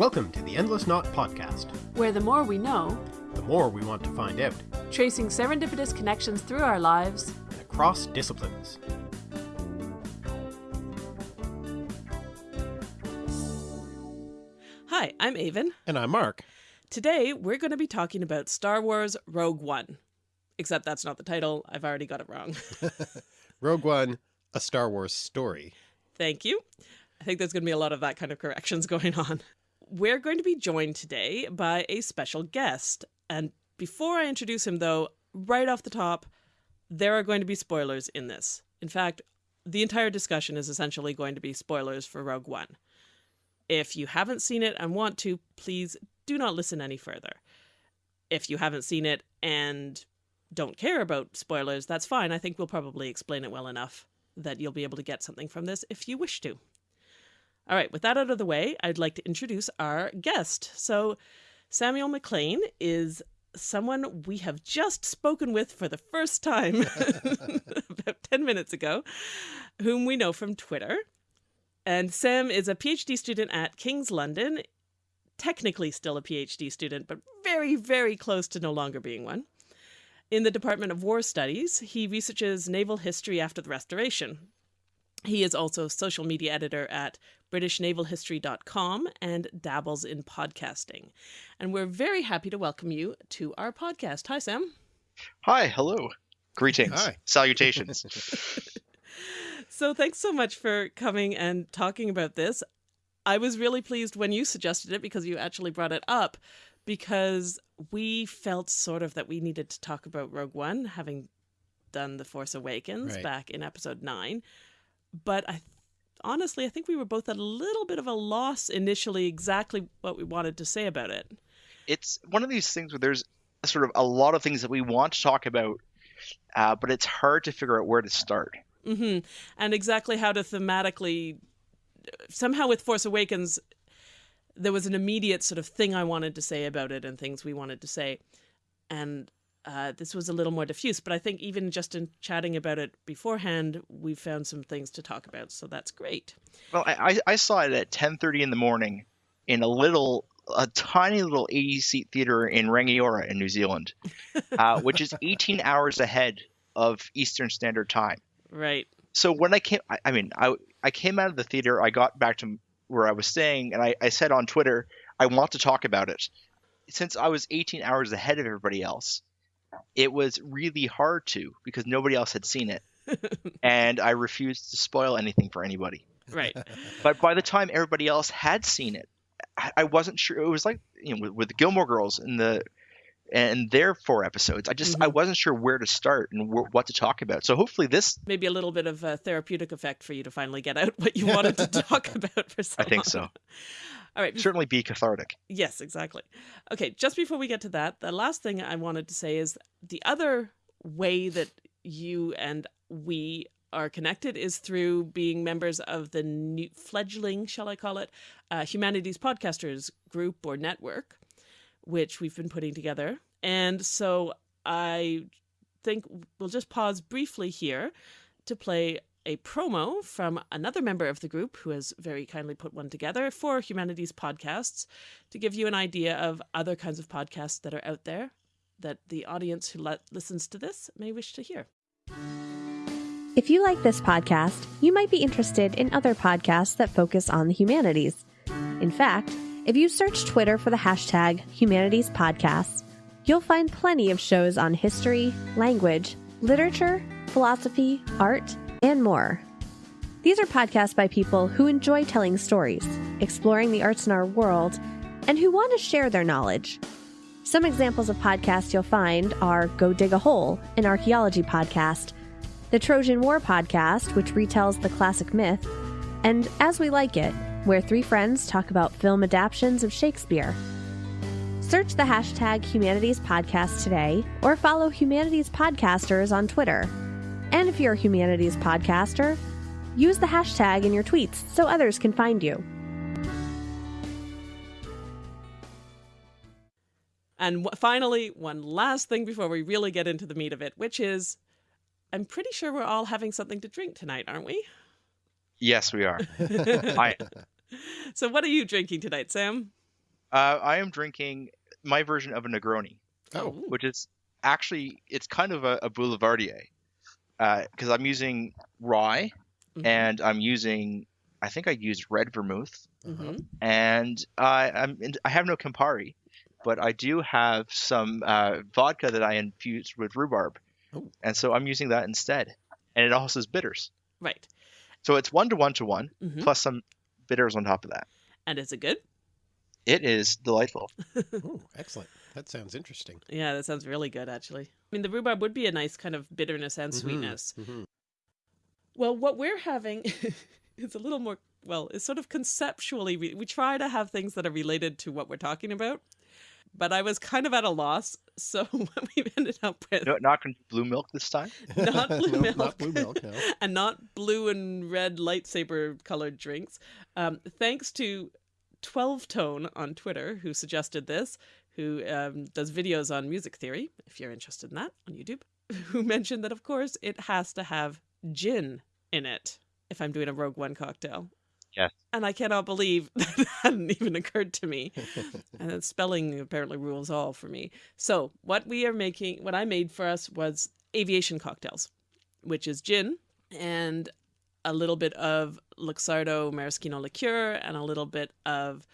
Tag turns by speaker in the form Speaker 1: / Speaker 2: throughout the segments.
Speaker 1: Welcome to the Endless Knot Podcast,
Speaker 2: where the more we know,
Speaker 1: the more we want to find out,
Speaker 2: tracing serendipitous connections through our lives
Speaker 1: and across disciplines.
Speaker 2: Hi, I'm Aven.
Speaker 1: And I'm Mark.
Speaker 2: Today, we're going to be talking about Star Wars Rogue One. Except that's not the title. I've already got it wrong.
Speaker 1: Rogue One, a Star Wars story.
Speaker 2: Thank you. I think there's going to be a lot of that kind of corrections going on. We're going to be joined today by a special guest. And before I introduce him, though, right off the top, there are going to be spoilers in this. In fact, the entire discussion is essentially going to be spoilers for Rogue One. If you haven't seen it and want to, please do not listen any further. If you haven't seen it and don't care about spoilers, that's fine. I think we'll probably explain it well enough that you'll be able to get something from this if you wish to. All right, with that out of the way, I'd like to introduce our guest. So, Samuel McLean is someone we have just spoken with for the first time about 10 minutes ago, whom we know from Twitter. And Sam is a PhD student at King's London, technically still a PhD student, but very, very close to no longer being one. In the Department of War Studies, he researches naval history after the Restoration. He is also social media editor at BritishNavalHistory.com and dabbles in podcasting. And we're very happy to welcome you to our podcast. Hi, Sam.
Speaker 3: Hi, hello. Greetings.
Speaker 1: Hi.
Speaker 3: Salutations.
Speaker 2: so, thanks so much for coming and talking about this. I was really pleased when you suggested it because you actually brought it up because we felt sort of that we needed to talk about Rogue One, having done The Force Awakens
Speaker 1: Right.
Speaker 2: back in episode nine. But I honestly, I think we were both at a little bit of a loss initially exactly what we wanted to say about it.
Speaker 3: it's one of these things where there's sort of a lot of things that we want to talk about, uh, but it's hard to figure out where to start.
Speaker 2: Mm -hmm. And exactly how to thematically, somehow with Force Awakens, there was an immediate sort of thing I wanted to say about it and things we wanted to say. And uh, this was a little more diffuse, but I think even just in chatting about it beforehand, we found some things to talk about. So that's great.
Speaker 3: Well, I, I I saw it at 10:30 in the morning in a little, a tiny little 80 seat theater in Rangiora in New Zealand, uh, which is 18 hours ahead of Eastern Standard Time.
Speaker 2: Right.
Speaker 3: so when I came, I, I mean, I I came out of the theater. I got back to where I was staying, and I, I said on Twitter, I want to talk about it. Since I was 18 hours ahead of everybody else, it was really hard to because nobody else had seen it, and I refused to spoil anything for anybody.
Speaker 2: Right.
Speaker 3: But by the time everybody else had seen it, I, I wasn't sure. It was like you know with, with the Gilmore Girls and the and their four episodes. I just I
Speaker 2: Mhm.
Speaker 3: wasn't sure where to start and wh- what to talk about. So hopefully this
Speaker 2: Maybe a little bit of a therapeutic effect for you to finally get out what you wanted to talk about for so
Speaker 3: I think so.
Speaker 2: All right.
Speaker 3: certainly be cathartic.
Speaker 2: Yes, exactly. Okay, just before we get to that, the last thing I wanted to say is the other way that you and we are connected is through being members of the new fledgling, shall I call it, uh, Humanities Podcasters group or network, which we've been putting together. And so I think we'll just pause briefly here to play a promo from another member of the group who has very kindly put one together for Humanities Podcasts to give you an idea of other kinds of podcasts that are out there that the audience who listens to this may wish to hear.
Speaker 4: If you like this podcast, you might be interested in other podcasts that focus on the humanities. In fact, if you search Twitter for the hashtag Humanities Podcasts, you'll find plenty of shows on history, language, literature, philosophy, art, and more. These are podcasts by people who enjoy telling stories, exploring the arts in our world, and who want to share their knowledge. Some examples of podcasts you'll find are Go Dig a Hole, an archaeology podcast, the Trojan War podcast, which retells the classic myth, and As We Like It, where three friends talk about film adaptations of Shakespeare. Search the hashtag Humanities Podcast today or follow Humanities Podcasters on Twitter. And if you're a Humanities Podcaster, use the hashtag in your tweets so others can find you.
Speaker 2: And finally, one last thing before we really get into the meat of it, which is I'm pretty sure we're all having something to drink tonight, aren't we?
Speaker 3: Yes, we are. I,
Speaker 2: So, what are you drinking tonight, Sam?
Speaker 3: Uh, I am drinking my version of a Negroni,
Speaker 1: Oh,
Speaker 3: which is actually it's kind of a, a Boulevardier, because I'm using rye
Speaker 2: Mhm.
Speaker 3: and I'm using I think I used red vermouth
Speaker 1: uh-huh.
Speaker 2: Mhm.
Speaker 3: and I I'm in, I have no Campari, but I do have some uh, vodka that I infused with rhubarb,
Speaker 1: Oh.
Speaker 3: and so I'm using that instead. And it also has bitters,
Speaker 2: Right.
Speaker 3: So it's one to one to one
Speaker 2: Mhm.
Speaker 3: plus some bitters on top of that.
Speaker 2: And is it good?
Speaker 3: It is delightful.
Speaker 1: oh, excellent. That sounds interesting.
Speaker 2: Yeah, that sounds really good, actually. I mean, the rhubarb would be a nice kind of bitterness and
Speaker 1: Mhm,
Speaker 2: sweetness.
Speaker 1: mhm.
Speaker 2: Well, what we're having is a little more, well, it's sort of conceptually, we, we try to have things that are related to what we're talking about. But I was kind of at a loss. So what we've ended up with,
Speaker 3: No, not blue milk this time.
Speaker 2: not blue
Speaker 1: No,
Speaker 2: milk,
Speaker 1: Not blue milk, no.
Speaker 2: and not blue and red lightsaber colored drinks. Um, thanks to 12 Tone on Twitter, who suggested this, who um, does videos on music theory, if you're interested in that on YouTube, who mentioned that, of course, it has to have gin in it if I'm doing a Rogue One cocktail.
Speaker 3: Yes.
Speaker 2: And I cannot believe that hadn't even occurred to me. and then spelling apparently rules all for me. So what we are making, what I made for us was aviation cocktails, which is gin and a little bit of Luxardo maraschino liqueur and a little bit of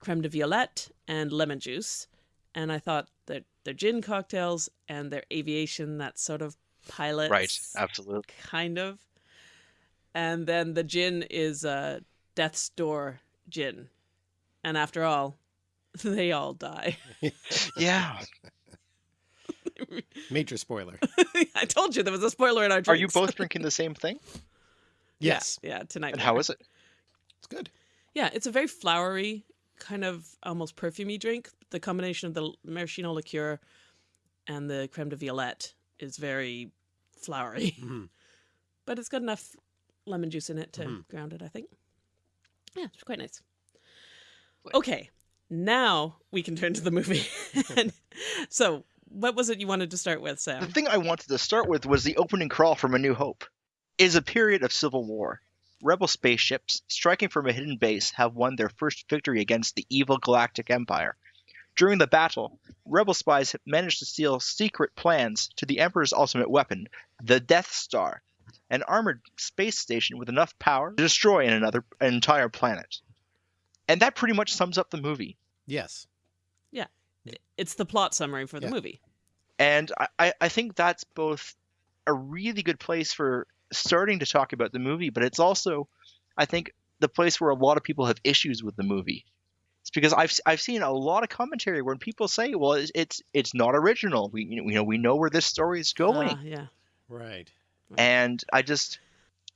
Speaker 2: creme de violette and lemon juice. And I thought that they're gin cocktails and they're aviation, that sort of pilot,
Speaker 3: Right, absolutely.
Speaker 2: kind of. And then the gin is uh, Death's Door gin. And after all, they all die.
Speaker 3: Yeah.
Speaker 1: Major spoiler.
Speaker 2: I told you there was a spoiler in our drinks.
Speaker 3: Are you both drinking the same thing?
Speaker 1: Yes,
Speaker 2: Yeah, tonight.
Speaker 3: And
Speaker 2: we
Speaker 3: how it?
Speaker 1: it's good.
Speaker 2: Yeah, it's a very flowery, kind of almost perfumey drink. The combination of the maraschino liqueur and the creme de violette is very flowery,
Speaker 1: Mhm.
Speaker 2: but it's got enough lemon juice in it to
Speaker 1: Mhm.
Speaker 2: ground it, I think. Yeah, it's quite nice. Okay, now we can turn to the movie. And so, what was it you wanted to start with, Sam?
Speaker 3: The thing I wanted to start with was the opening crawl from A New Hope. It is a period of civil war. Rebel spaceships, striking from a hidden base, have won their first victory against the evil Galactic Empire. During the battle, Rebel spies have managed to steal secret plans to the Emperor's ultimate weapon, the Death Star, an armored space station with enough power to destroy another, an entire planet. And that pretty much sums up the movie.
Speaker 1: Yes. Yeah.
Speaker 2: It's the plot summary for the
Speaker 1: Yeah.
Speaker 2: movie.
Speaker 3: And I- I, I think that's both a really good place for starting to talk about the movie, but it's also, I think, the place where a lot of people have issues with the movie. It's because I've I've seen a lot of commentary when people say, "Well, it's it's, it's not original. We you know we know where this story is going."
Speaker 2: Ah, yeah.
Speaker 1: Right. Mm-hmm.
Speaker 3: and I just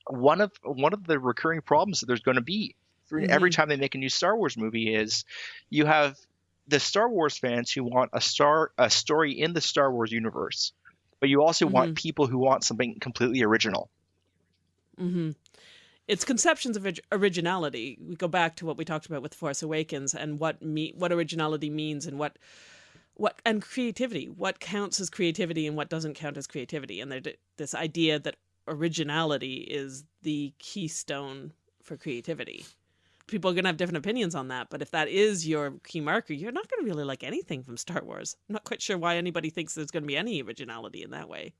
Speaker 3: one of one of the recurring problems that there's going to be for every mm-hmm. time they make a new Star Wars movie is you have the Star Wars fans who want a star a story in the Star Wars universe, but you also want mm-hmm. people who want something completely original.
Speaker 2: hmm It's conceptions of originality. We go back to what we talked about with Force Awakens and what me- what originality means and what what and creativity. What counts as creativity and what doesn't count as creativity. And this idea that originality is the keystone for creativity. People are going to have different opinions on that, but if that is your key marker, you're not going to really like anything from Star Wars. I'm not quite sure why anybody thinks there's going to be any originality in that way.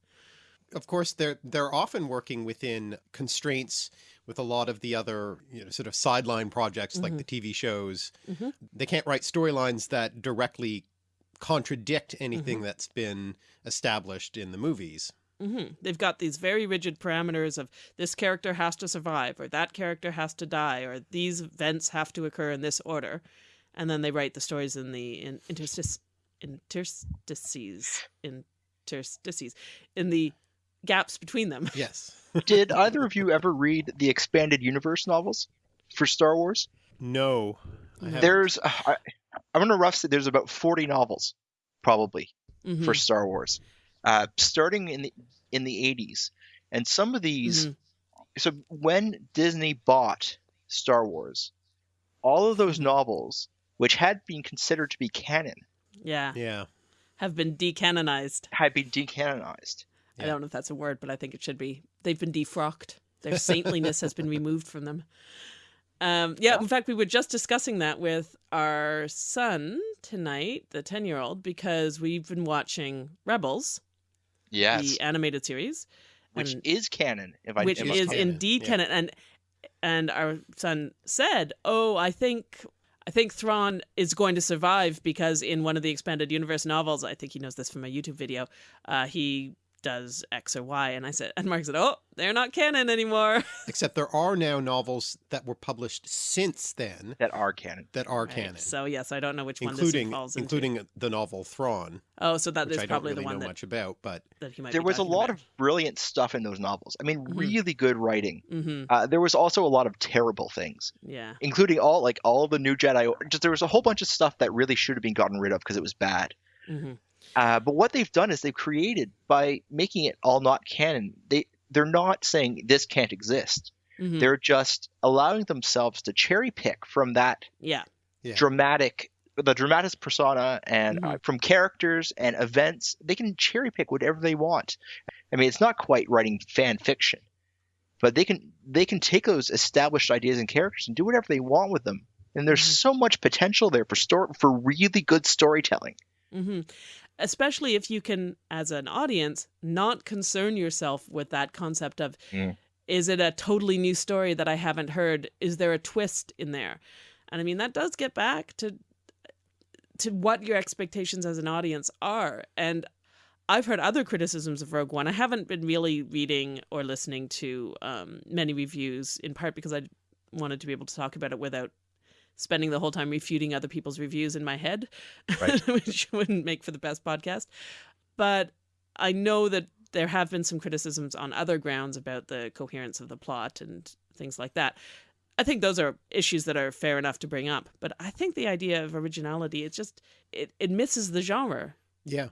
Speaker 1: Of course, they're they're often working within constraints with a lot of the other you know sort of sideline projects like the TV shows.
Speaker 2: Mhm.
Speaker 1: They can't write storylines that directly contradict anything that's been established in the movies.
Speaker 2: hmm They've got these very rigid parameters of this character has to survive, or that character has to die, or these events have to occur in this order, and then they write the stories in the in interstices, interstices, interstices, in the gaps between them.
Speaker 1: Yes.
Speaker 3: Did either of you ever read the expanded universe novels for Star Wars?
Speaker 1: No. I.
Speaker 3: There's I, I'm gonna rough say there's about 40 novels probably
Speaker 2: Mhm.
Speaker 3: for Star Wars, uh, starting in the in the 80s, and some of these.
Speaker 2: Mhm.
Speaker 3: So when Disney bought Star Wars, all of those novels, which had been considered to be canon,
Speaker 2: Yeah,
Speaker 1: Yeah.
Speaker 2: have been decanonized.
Speaker 3: had been decanonized.
Speaker 2: I don't know if that's a word, but I think it should be. They've been defrocked. Their saintliness has been removed from them. Um, yeah, in fact, we were just discussing that with our son tonight, the 10 year old, because we've been watching Rebels,
Speaker 3: Yes,
Speaker 2: the animated series,
Speaker 3: which is canon. If I
Speaker 2: which is
Speaker 1: canon,
Speaker 2: indeed
Speaker 1: yeah.
Speaker 2: canon. And and our son said, "Oh, I think I think Thrawn is going to survive because in one of the expanded universe novels, I think he knows this from a YouTube video, uh, he does X or Y." And I said, and Mark said, "Oh, they're not canon anymore."
Speaker 1: Except there are now novels that were published since then
Speaker 3: that are canon.
Speaker 1: that are
Speaker 2: Right,
Speaker 1: canon,
Speaker 2: So yes, I don't know which one
Speaker 1: including
Speaker 2: this falls into.
Speaker 1: including the novel Thrawn,
Speaker 2: oh, so that
Speaker 1: which
Speaker 2: is
Speaker 1: I don't
Speaker 2: probably
Speaker 1: really
Speaker 2: the one
Speaker 1: know
Speaker 2: that,
Speaker 1: much about, but
Speaker 2: that he might.
Speaker 3: There
Speaker 2: be
Speaker 3: was a lot
Speaker 2: about.
Speaker 3: of brilliant stuff in those novels. I mean,
Speaker 2: Mhm.
Speaker 3: really good writing.
Speaker 2: hmm
Speaker 3: Uh, there was also a lot of terrible things,
Speaker 2: Yeah.
Speaker 3: including all like all the new Jedi. Just there was a whole bunch of stuff that really should have been gotten rid of because it was bad.
Speaker 2: hmm
Speaker 3: Uh, but what they've done is they've created by making it all not canon. They they're not saying this can't exist.
Speaker 2: hmm
Speaker 3: They're just allowing themselves to cherry pick from that
Speaker 2: Yeah.
Speaker 1: Yeah.
Speaker 3: dramatic, the dramatis persona, and uh, from characters and events. They can cherry pick whatever they want. I mean, it's not quite writing fan fiction, but they can they can take those established ideas and characters and do whatever they want with them. And there's
Speaker 2: Mhm.
Speaker 3: so much potential there for story for really good storytelling.
Speaker 2: hmm Especially if you can, as an audience, not concern yourself with that concept of
Speaker 3: Mm.
Speaker 2: is it a totally new story that I haven't heard? Is there a twist in there? And I mean, that does get back to to what your expectations as an audience are. And I've heard other criticisms of Rogue One. I haven't been really reading or listening to um, many reviews, in part because I wanted to be able to talk about it without spending the whole time refuting other people's reviews in my head,
Speaker 3: Right.
Speaker 2: which wouldn't make for the best podcast. But I know that there have been some criticisms on other grounds about the coherence of the plot and things like that. I think those are issues that are fair enough to bring up. But I think the idea of originality, it just it, it misses the genre.
Speaker 1: yeah.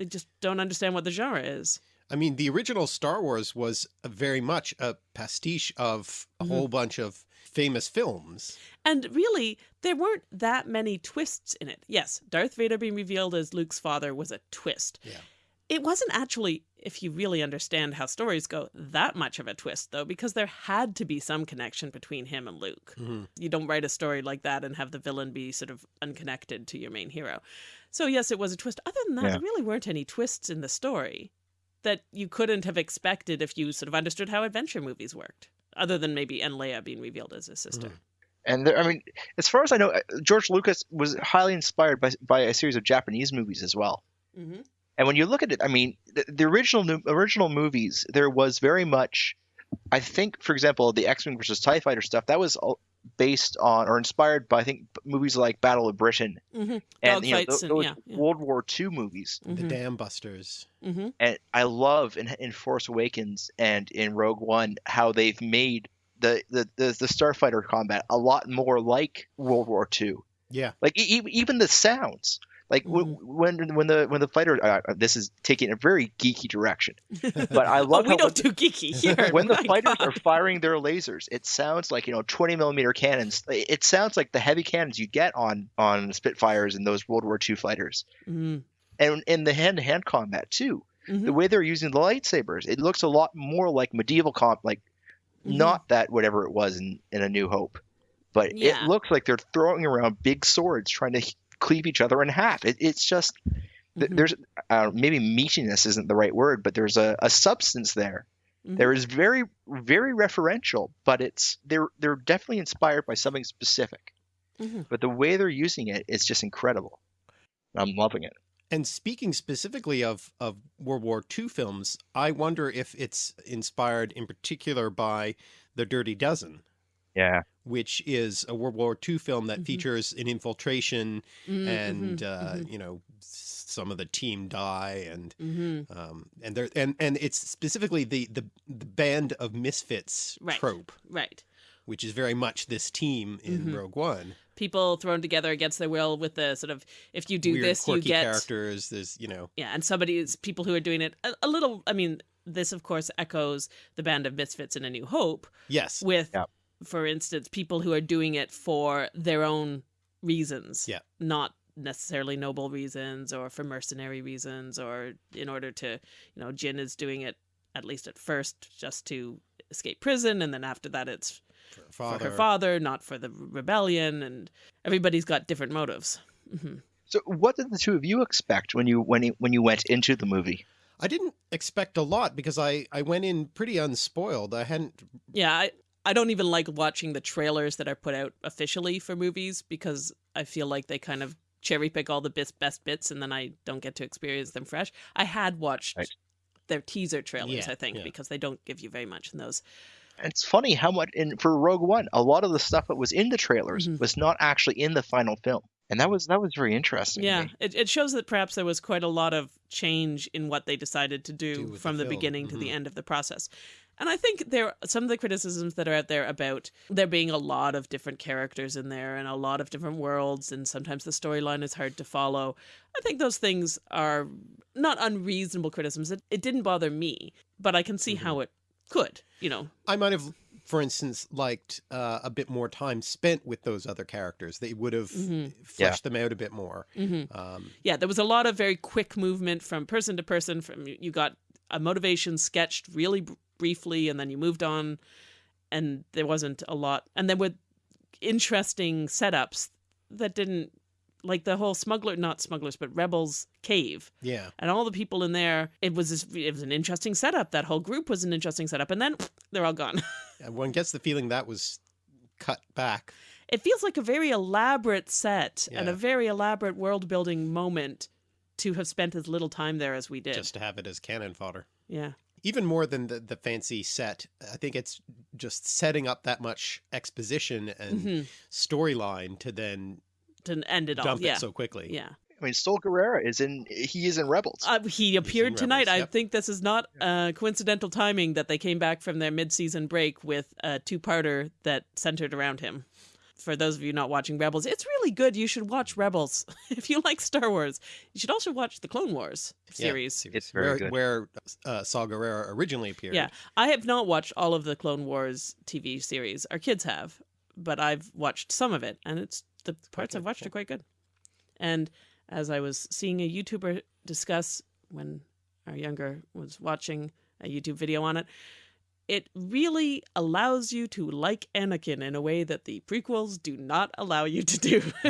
Speaker 2: I just don't understand what the genre is.
Speaker 1: I mean, the original Star Wars was a very much a pastiche of a
Speaker 2: Mhm.
Speaker 1: whole bunch of famous films.
Speaker 2: And really, there weren't that many twists in it. Yes, Darth Vader being revealed as Luke's father was a twist.
Speaker 1: Yeah.
Speaker 2: It wasn't actually, if you really understand how stories go, that much of a twist, though, because there had to be some connection between him and Luke.
Speaker 1: Mhm.
Speaker 2: You don't write a story like that and have the villain be sort of unconnected to your main hero. So, yes, it was a twist. Other than that,
Speaker 3: Yeah.
Speaker 2: there really weren't any twists in the story that you couldn't have expected if you sort of understood how adventure movies worked, other than maybe En Leia being revealed as his sister.
Speaker 3: And there, I mean, as far as I know, uh, George Lucas was highly inspired by by a series of Japanese movies as well.
Speaker 2: Mm-hmm.
Speaker 3: And when you look at it, I mean, the, the original original movies, there was very much, I think, for example, the X Wing versus Tie Fighter stuff that was all based on or inspired by I think movies like Battle of Britain
Speaker 2: Mm-hmm.
Speaker 3: and you know,
Speaker 2: Dogfights and-
Speaker 3: those
Speaker 2: yeah, yeah.
Speaker 3: World War II movies.
Speaker 1: The Dam Busters.
Speaker 2: Mm-hmm.
Speaker 3: And I love in, in Force Awakens and in Rogue One how they've made the the, the, the starfighter combat a lot more like World War II.
Speaker 1: Yeah.
Speaker 3: Like e- e- even the sounds. Like w- when when the when the fighter uh, this is taking a very geeky direction, but I
Speaker 2: Oh,
Speaker 3: love
Speaker 2: we
Speaker 3: how
Speaker 2: don't do geeky here.
Speaker 3: when the fighters
Speaker 2: God.
Speaker 3: are firing their lasers, it sounds like you know 20 millimeter cannons. It sounds like the heavy cannons you get on on Spitfires and those World War II fighters,
Speaker 2: Mhm.
Speaker 3: and in the hand to hand combat too.
Speaker 2: Mhm.
Speaker 3: The way they're using the lightsabers, it looks a lot more like medieval comp, like
Speaker 2: Mhm.
Speaker 3: not that whatever it was in in A New Hope, but
Speaker 2: Yeah.
Speaker 3: it looks like they're throwing around big swords trying to cleave each other in half. It, it's just th-
Speaker 2: Mhm.
Speaker 3: there's uh, maybe meatiness isn't the right word, but there's a, a substance there.
Speaker 2: Mhm.
Speaker 3: There is very very referential, but it's they're they're definitely inspired by something specific.
Speaker 2: Mhm.
Speaker 3: But the way they're using it is just incredible. I'm loving it.
Speaker 1: And speaking specifically of, of World War II films, I wonder if it's inspired in particular by The Dirty Dozen,
Speaker 3: Yeah.
Speaker 1: which is a World War II film that
Speaker 2: Mhm.
Speaker 1: features an infiltration
Speaker 2: Mhm,
Speaker 1: and,
Speaker 2: mhm,
Speaker 1: uh,
Speaker 2: mhm,
Speaker 1: you know, some of the team die and,
Speaker 2: mhm.
Speaker 1: um, and there, and, and it's specifically the, the, the band of misfits
Speaker 2: Right.
Speaker 1: trope,
Speaker 2: right.
Speaker 1: which is very much this team in
Speaker 2: Mhm.
Speaker 1: Rogue One.
Speaker 2: People thrown together against their will with the sort of if you do
Speaker 1: Weird,
Speaker 2: this, you
Speaker 1: quirky
Speaker 2: get
Speaker 1: characters. There's, you know,
Speaker 2: yeah, and somebody is people who are doing it a, a little. I mean, this of course echoes the band of misfits in A New Hope
Speaker 1: yes.
Speaker 2: with,
Speaker 3: Yeah.
Speaker 2: For instance, people who are doing it for their own reasons.
Speaker 1: Yeah.
Speaker 2: not necessarily noble reasons or for mercenary reasons or in order to, you know, Jin is doing it at least at first just to escape prison, and then after that it's
Speaker 1: For her
Speaker 2: for
Speaker 1: father.
Speaker 2: her father, not for the rebellion, and everybody's got different motives. hmm
Speaker 3: So, what did the two of you expect when you when you, when you went into the movie?
Speaker 1: I didn't expect a lot because I, I went in pretty unspoiled. I hadn't
Speaker 2: Yeah, I, I don't even like watching the trailers that are put out officially for movies because I feel like they kind of cherry pick all the best, best bits and then I don't get to experience them fresh. I had watched
Speaker 3: Right.
Speaker 2: their teaser trailers,
Speaker 1: Yeah,
Speaker 2: I think,
Speaker 1: yeah.
Speaker 2: because they don't give you very much in those.
Speaker 3: It's funny how much in for Rogue One, a lot of the stuff that was in the trailers
Speaker 2: Mhm.
Speaker 3: was not actually in the final film, and that was that was very interesting.
Speaker 2: Yeah, it, it shows that perhaps there was quite a lot of change in what they decided to do,
Speaker 1: Do with the
Speaker 2: from the,
Speaker 1: film,
Speaker 2: beginning to the
Speaker 1: mhm.
Speaker 2: end of the process. And I think there are some of the criticisms that are out there about there being a lot of different characters in there and a lot of different worlds and sometimes the storyline is hard to follow. I think those things are not unreasonable criticisms. It, it didn't bother me, but I can see
Speaker 1: Mm-hmm.
Speaker 2: how it could, you know.
Speaker 1: I might have, for instance, liked uh, a bit more time spent with those other characters. They would have
Speaker 2: Mhm.
Speaker 1: fleshed them out a bit more.
Speaker 2: hmm
Speaker 1: Um,
Speaker 2: yeah, there was a lot of very quick movement from person to person. From you got a motivation sketched really br- briefly, and then you moved on, and there wasn't a lot. And there were interesting setups that didn't like the whole smuggler, not smugglers, but rebels cave,
Speaker 1: yeah,
Speaker 2: and all the people in there. It was this, it was an interesting setup. That whole group was an interesting setup, and then they're all gone.
Speaker 1: and one gets the feeling that was cut back.
Speaker 2: it feels like a very elaborate set and a very elaborate world building moment to have spent as little time there as we did.
Speaker 1: just to have it as cannon fodder.
Speaker 2: yeah.
Speaker 1: Even more than the, the fancy set, I think it's just setting up that much exposition and
Speaker 2: hmm
Speaker 1: storyline to then
Speaker 2: To end it all.
Speaker 1: dump
Speaker 2: Yeah.
Speaker 1: it so quickly.
Speaker 2: yeah.
Speaker 3: I mean, Saw Gerrera is in he is in Rebels.
Speaker 2: Uh, he appeared
Speaker 1: Rebels,
Speaker 2: tonight. I think this is not uh, coincidental timing that they came back from their mid season break with a two parter that centered around him. For those of you not watching Rebels, it's really good. You should watch Rebels if you like Star Wars. You should also watch the Clone Wars series.
Speaker 1: Yeah,
Speaker 2: series.
Speaker 3: It's very
Speaker 1: where,
Speaker 3: good.
Speaker 1: Where uh, Saw Gerrera originally appeared.
Speaker 2: Yeah, I have not watched all of the Clone Wars TV series. Our kids have, but I've watched some of it, and it's the parts I've watched
Speaker 1: yeah.
Speaker 2: are quite good. And as I was seeing a YouTuber discuss when our younger was watching a YouTube video on it, it really allows you to like Anakin in a way that the prequels do not allow you to do.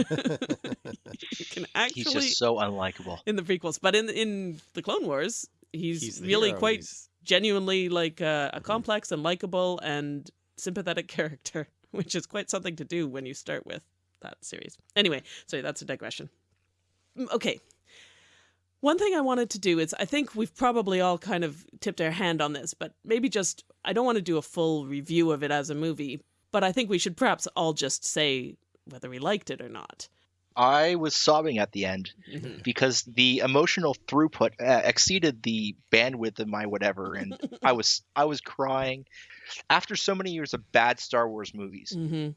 Speaker 2: you can actually
Speaker 3: He's just so unlikable.
Speaker 2: in the prequels, but in in the Clone Wars, he's,
Speaker 1: He's
Speaker 2: really
Speaker 1: hero,
Speaker 2: quite
Speaker 1: he's-
Speaker 2: genuinely like uh,
Speaker 1: Mm-hmm.
Speaker 2: a complex and likable and sympathetic character, which is quite something to do when you start with that series. Anyway, sorry, that's a digression. Mm, Okay. One thing I wanted to do is I think we've probably all kind of tipped our hand on this, but maybe just I don't want to do a full review of it as a movie, but I think we should perhaps all just say whether we liked it or not.
Speaker 3: I was sobbing at the end
Speaker 2: Mhm.
Speaker 3: because the emotional throughput uh, exceeded the bandwidth of my whatever, and I was I was crying after so many years of bad Star Wars movies.
Speaker 2: Mhm.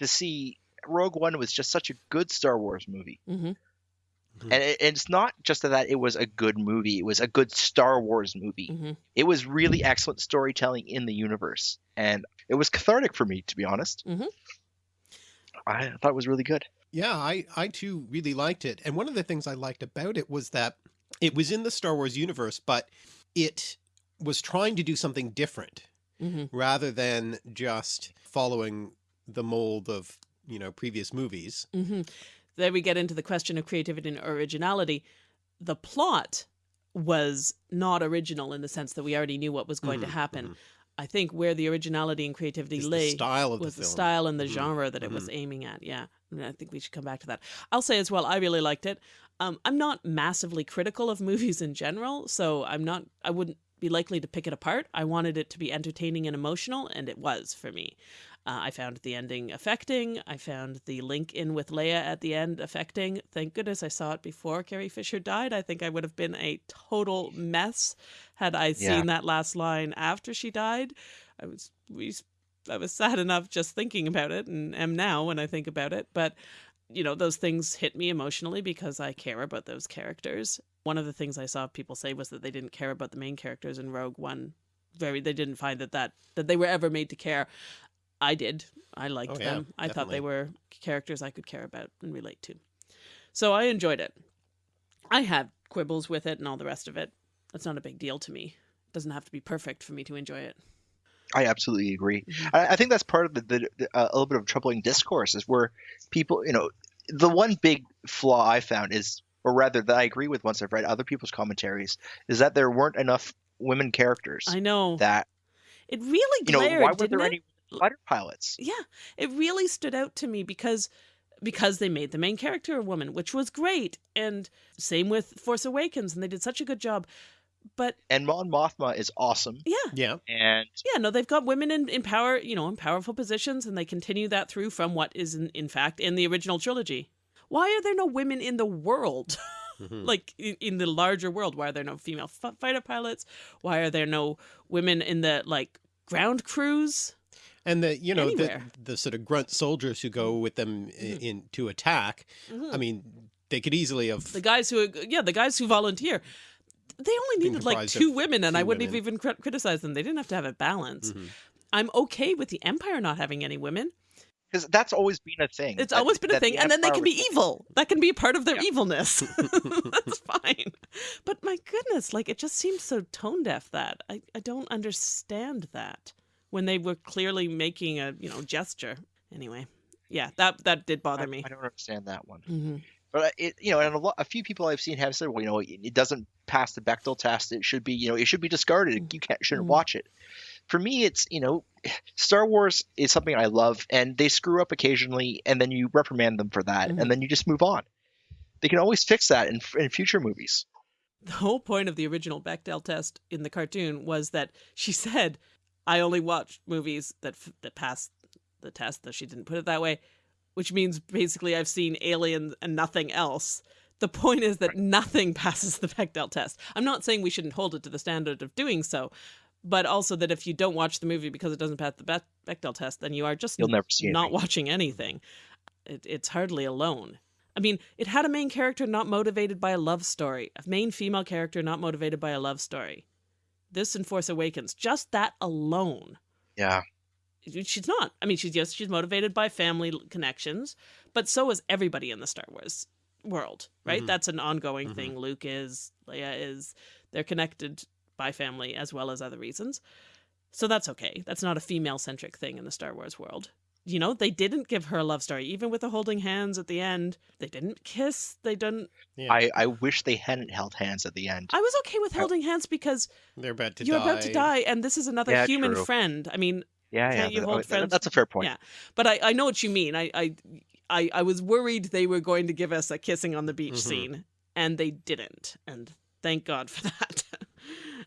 Speaker 3: To see Rogue One was just such a good Star Wars movie,
Speaker 2: Mhm.
Speaker 3: and it, it's not just that it was a good movie; it was a good Star Wars movie.
Speaker 2: Mhm.
Speaker 3: It was really excellent storytelling in the universe, and it was cathartic for me, to be honest.
Speaker 2: Mhm.
Speaker 3: I thought it was really good.
Speaker 1: Yeah, I, I too really liked it. And one of the things I liked about it was that it was in the Star Wars universe, but it was trying to do something different
Speaker 2: Mhm.
Speaker 1: rather than just following the mold of, you know, previous movies.
Speaker 2: Hmm There we get into the question of creativity and originality. The plot was not original in the sense that we already knew what was going to
Speaker 1: Mhm,
Speaker 2: happen. I think where the originality and creativity
Speaker 1: It's
Speaker 2: lay
Speaker 1: the style of
Speaker 2: was
Speaker 1: the
Speaker 2: the style and the
Speaker 1: Mhm,
Speaker 2: genre that it was aiming at. Yeah, and I think we should come back to that. I'll say as well, I really liked it. Um, I'm not massively critical of movies in general, so I'm not. I wouldn't be likely to pick it apart. I wanted it to be entertaining and emotional, and it was for me. Uh, I found the ending affecting. I found the link in with Leia at the end affecting. Thank goodness I saw it before Carrie Fisher died. I think I would have been a total mess had I seen
Speaker 3: Yeah.
Speaker 2: that last line after she died. I was we I was sad enough just thinking about it and am now when I think about it. But, you know, those things hit me emotionally because I care about those characters. One of the things I saw people say was that they didn't care about the main characters in Rogue One. Very they didn't find that that, that they were ever made to care. I did. I liked
Speaker 1: Oh, yeah,
Speaker 2: them. I thought they were characters I could care about and relate to. So I enjoyed it. I had quibbles with it and all the rest of it. That's not a big deal to me. It doesn't have to be perfect for me to enjoy it.
Speaker 3: I absolutely agree.
Speaker 2: Mhm.
Speaker 3: I, I think that's part of the, the, the uh, a little bit of troubling discourse is where people, you know, the one big flaw I found is, or rather that I agree with once I've read other people's commentaries, is that there weren't enough women characters
Speaker 2: I know.
Speaker 3: that
Speaker 2: it really glared,
Speaker 3: you know why were there
Speaker 2: it?
Speaker 3: any fighter pilots?
Speaker 2: Yeah, it really stood out to me because because they made the main character a woman, which was great. And same with Force Awakens, and they did such a good job. But
Speaker 3: And Mon Mothma is awesome,
Speaker 2: yeah,
Speaker 1: Yeah.
Speaker 3: and
Speaker 2: yeah, no, they've got women in, in power, you know, in powerful positions, and they continue that through from what is in, in fact in the original trilogy. Why are there no women in the world?
Speaker 1: Mhm.
Speaker 2: like in, in the larger world, why are there no female f- fighter pilots? Why are there no women in the like ground crews?
Speaker 1: And the you know the
Speaker 2: Anywhere.
Speaker 1: the sort of grunt soldiers who go with them i-
Speaker 2: Mhm.
Speaker 1: in to attack.
Speaker 2: Mhm.
Speaker 1: I mean, they could easily have
Speaker 2: the guys who yeah the guys who volunteer they only needed like two women and i wouldn't have even crit- criticized them they didn't have to have a balance
Speaker 1: Mhm.
Speaker 2: i'm okay with the empire not having any women
Speaker 3: because that's always been a thing.
Speaker 2: it's
Speaker 3: that-
Speaker 2: always been a
Speaker 3: that the
Speaker 2: thing and then they can be
Speaker 3: was-
Speaker 2: evil that can be a part of their
Speaker 3: Yeah.
Speaker 2: evilness that's fine but my goodness like it just seems so tone deaf that I, I don't understand that when they were clearly making a you know gesture anyway yeah that that did bother
Speaker 3: I,
Speaker 2: me
Speaker 3: I don't understand that one.
Speaker 2: hmm
Speaker 3: But uh, it, you know, and a, lot, a few people I've seen have said, well, you know, it, it doesn't pass the Bechdel test. It should be, you know, it should be discarded. You can't, shouldn't
Speaker 2: Mhm.
Speaker 3: watch it. For me, it's, you know, Star Wars is something I love, and they screw up occasionally, and then you reprimand them for that,
Speaker 2: Mhm.
Speaker 3: and then you just move on. They can always fix that in, in future movies.
Speaker 2: the whole point of the original Bechdel test in the cartoon was that she said, "I only watch movies that f- that pass the test." That she didn't put it that way, which means basically I've seen Alien and nothing else. The point is that nothing passes the Bechdel test. I'm not saying we shouldn't hold it to the standard of doing so, but also that if you don't watch the movie because it doesn't pass the Be- Bechdel test, then you are just
Speaker 3: You'll never see
Speaker 2: not
Speaker 3: anything.
Speaker 2: watching anything. It, it's hardly alone. I mean, it had a main character not motivated by a love story, a main female character not motivated by a love story. This in Force Awakens, just that alone.
Speaker 3: Yeah.
Speaker 2: She's not. I mean, she's just she's motivated by family connections, but so is everybody in the Star Wars world, right?
Speaker 1: Mhm.
Speaker 2: That's an ongoing
Speaker 1: Mhm.
Speaker 2: thing. Luke is, Leia is, they're connected by family as well as other reasons. So that's okay. That's not a female centric thing in the Star Wars world. You know, they didn't give her a love story, even with the holding hands at the end. They didn't kiss. They didn't.
Speaker 1: Yeah.
Speaker 3: I, I wish they hadn't held hands at the end.
Speaker 2: I was okay with
Speaker 3: I-
Speaker 2: holding hands because
Speaker 1: They're about to
Speaker 2: you're
Speaker 1: die.
Speaker 2: about to die, and this is another
Speaker 3: Yeah,
Speaker 2: human
Speaker 3: true.
Speaker 2: friend. I mean,
Speaker 3: yeah, yeah.
Speaker 2: Can't you
Speaker 3: that-
Speaker 2: hold friends?
Speaker 3: That's a fair point.
Speaker 2: Yeah. but I, I know what you mean. I, I, I, I was worried they were going to give us a kissing on the beach
Speaker 1: Mhm.
Speaker 2: scene, and they didn't. And thank God for that.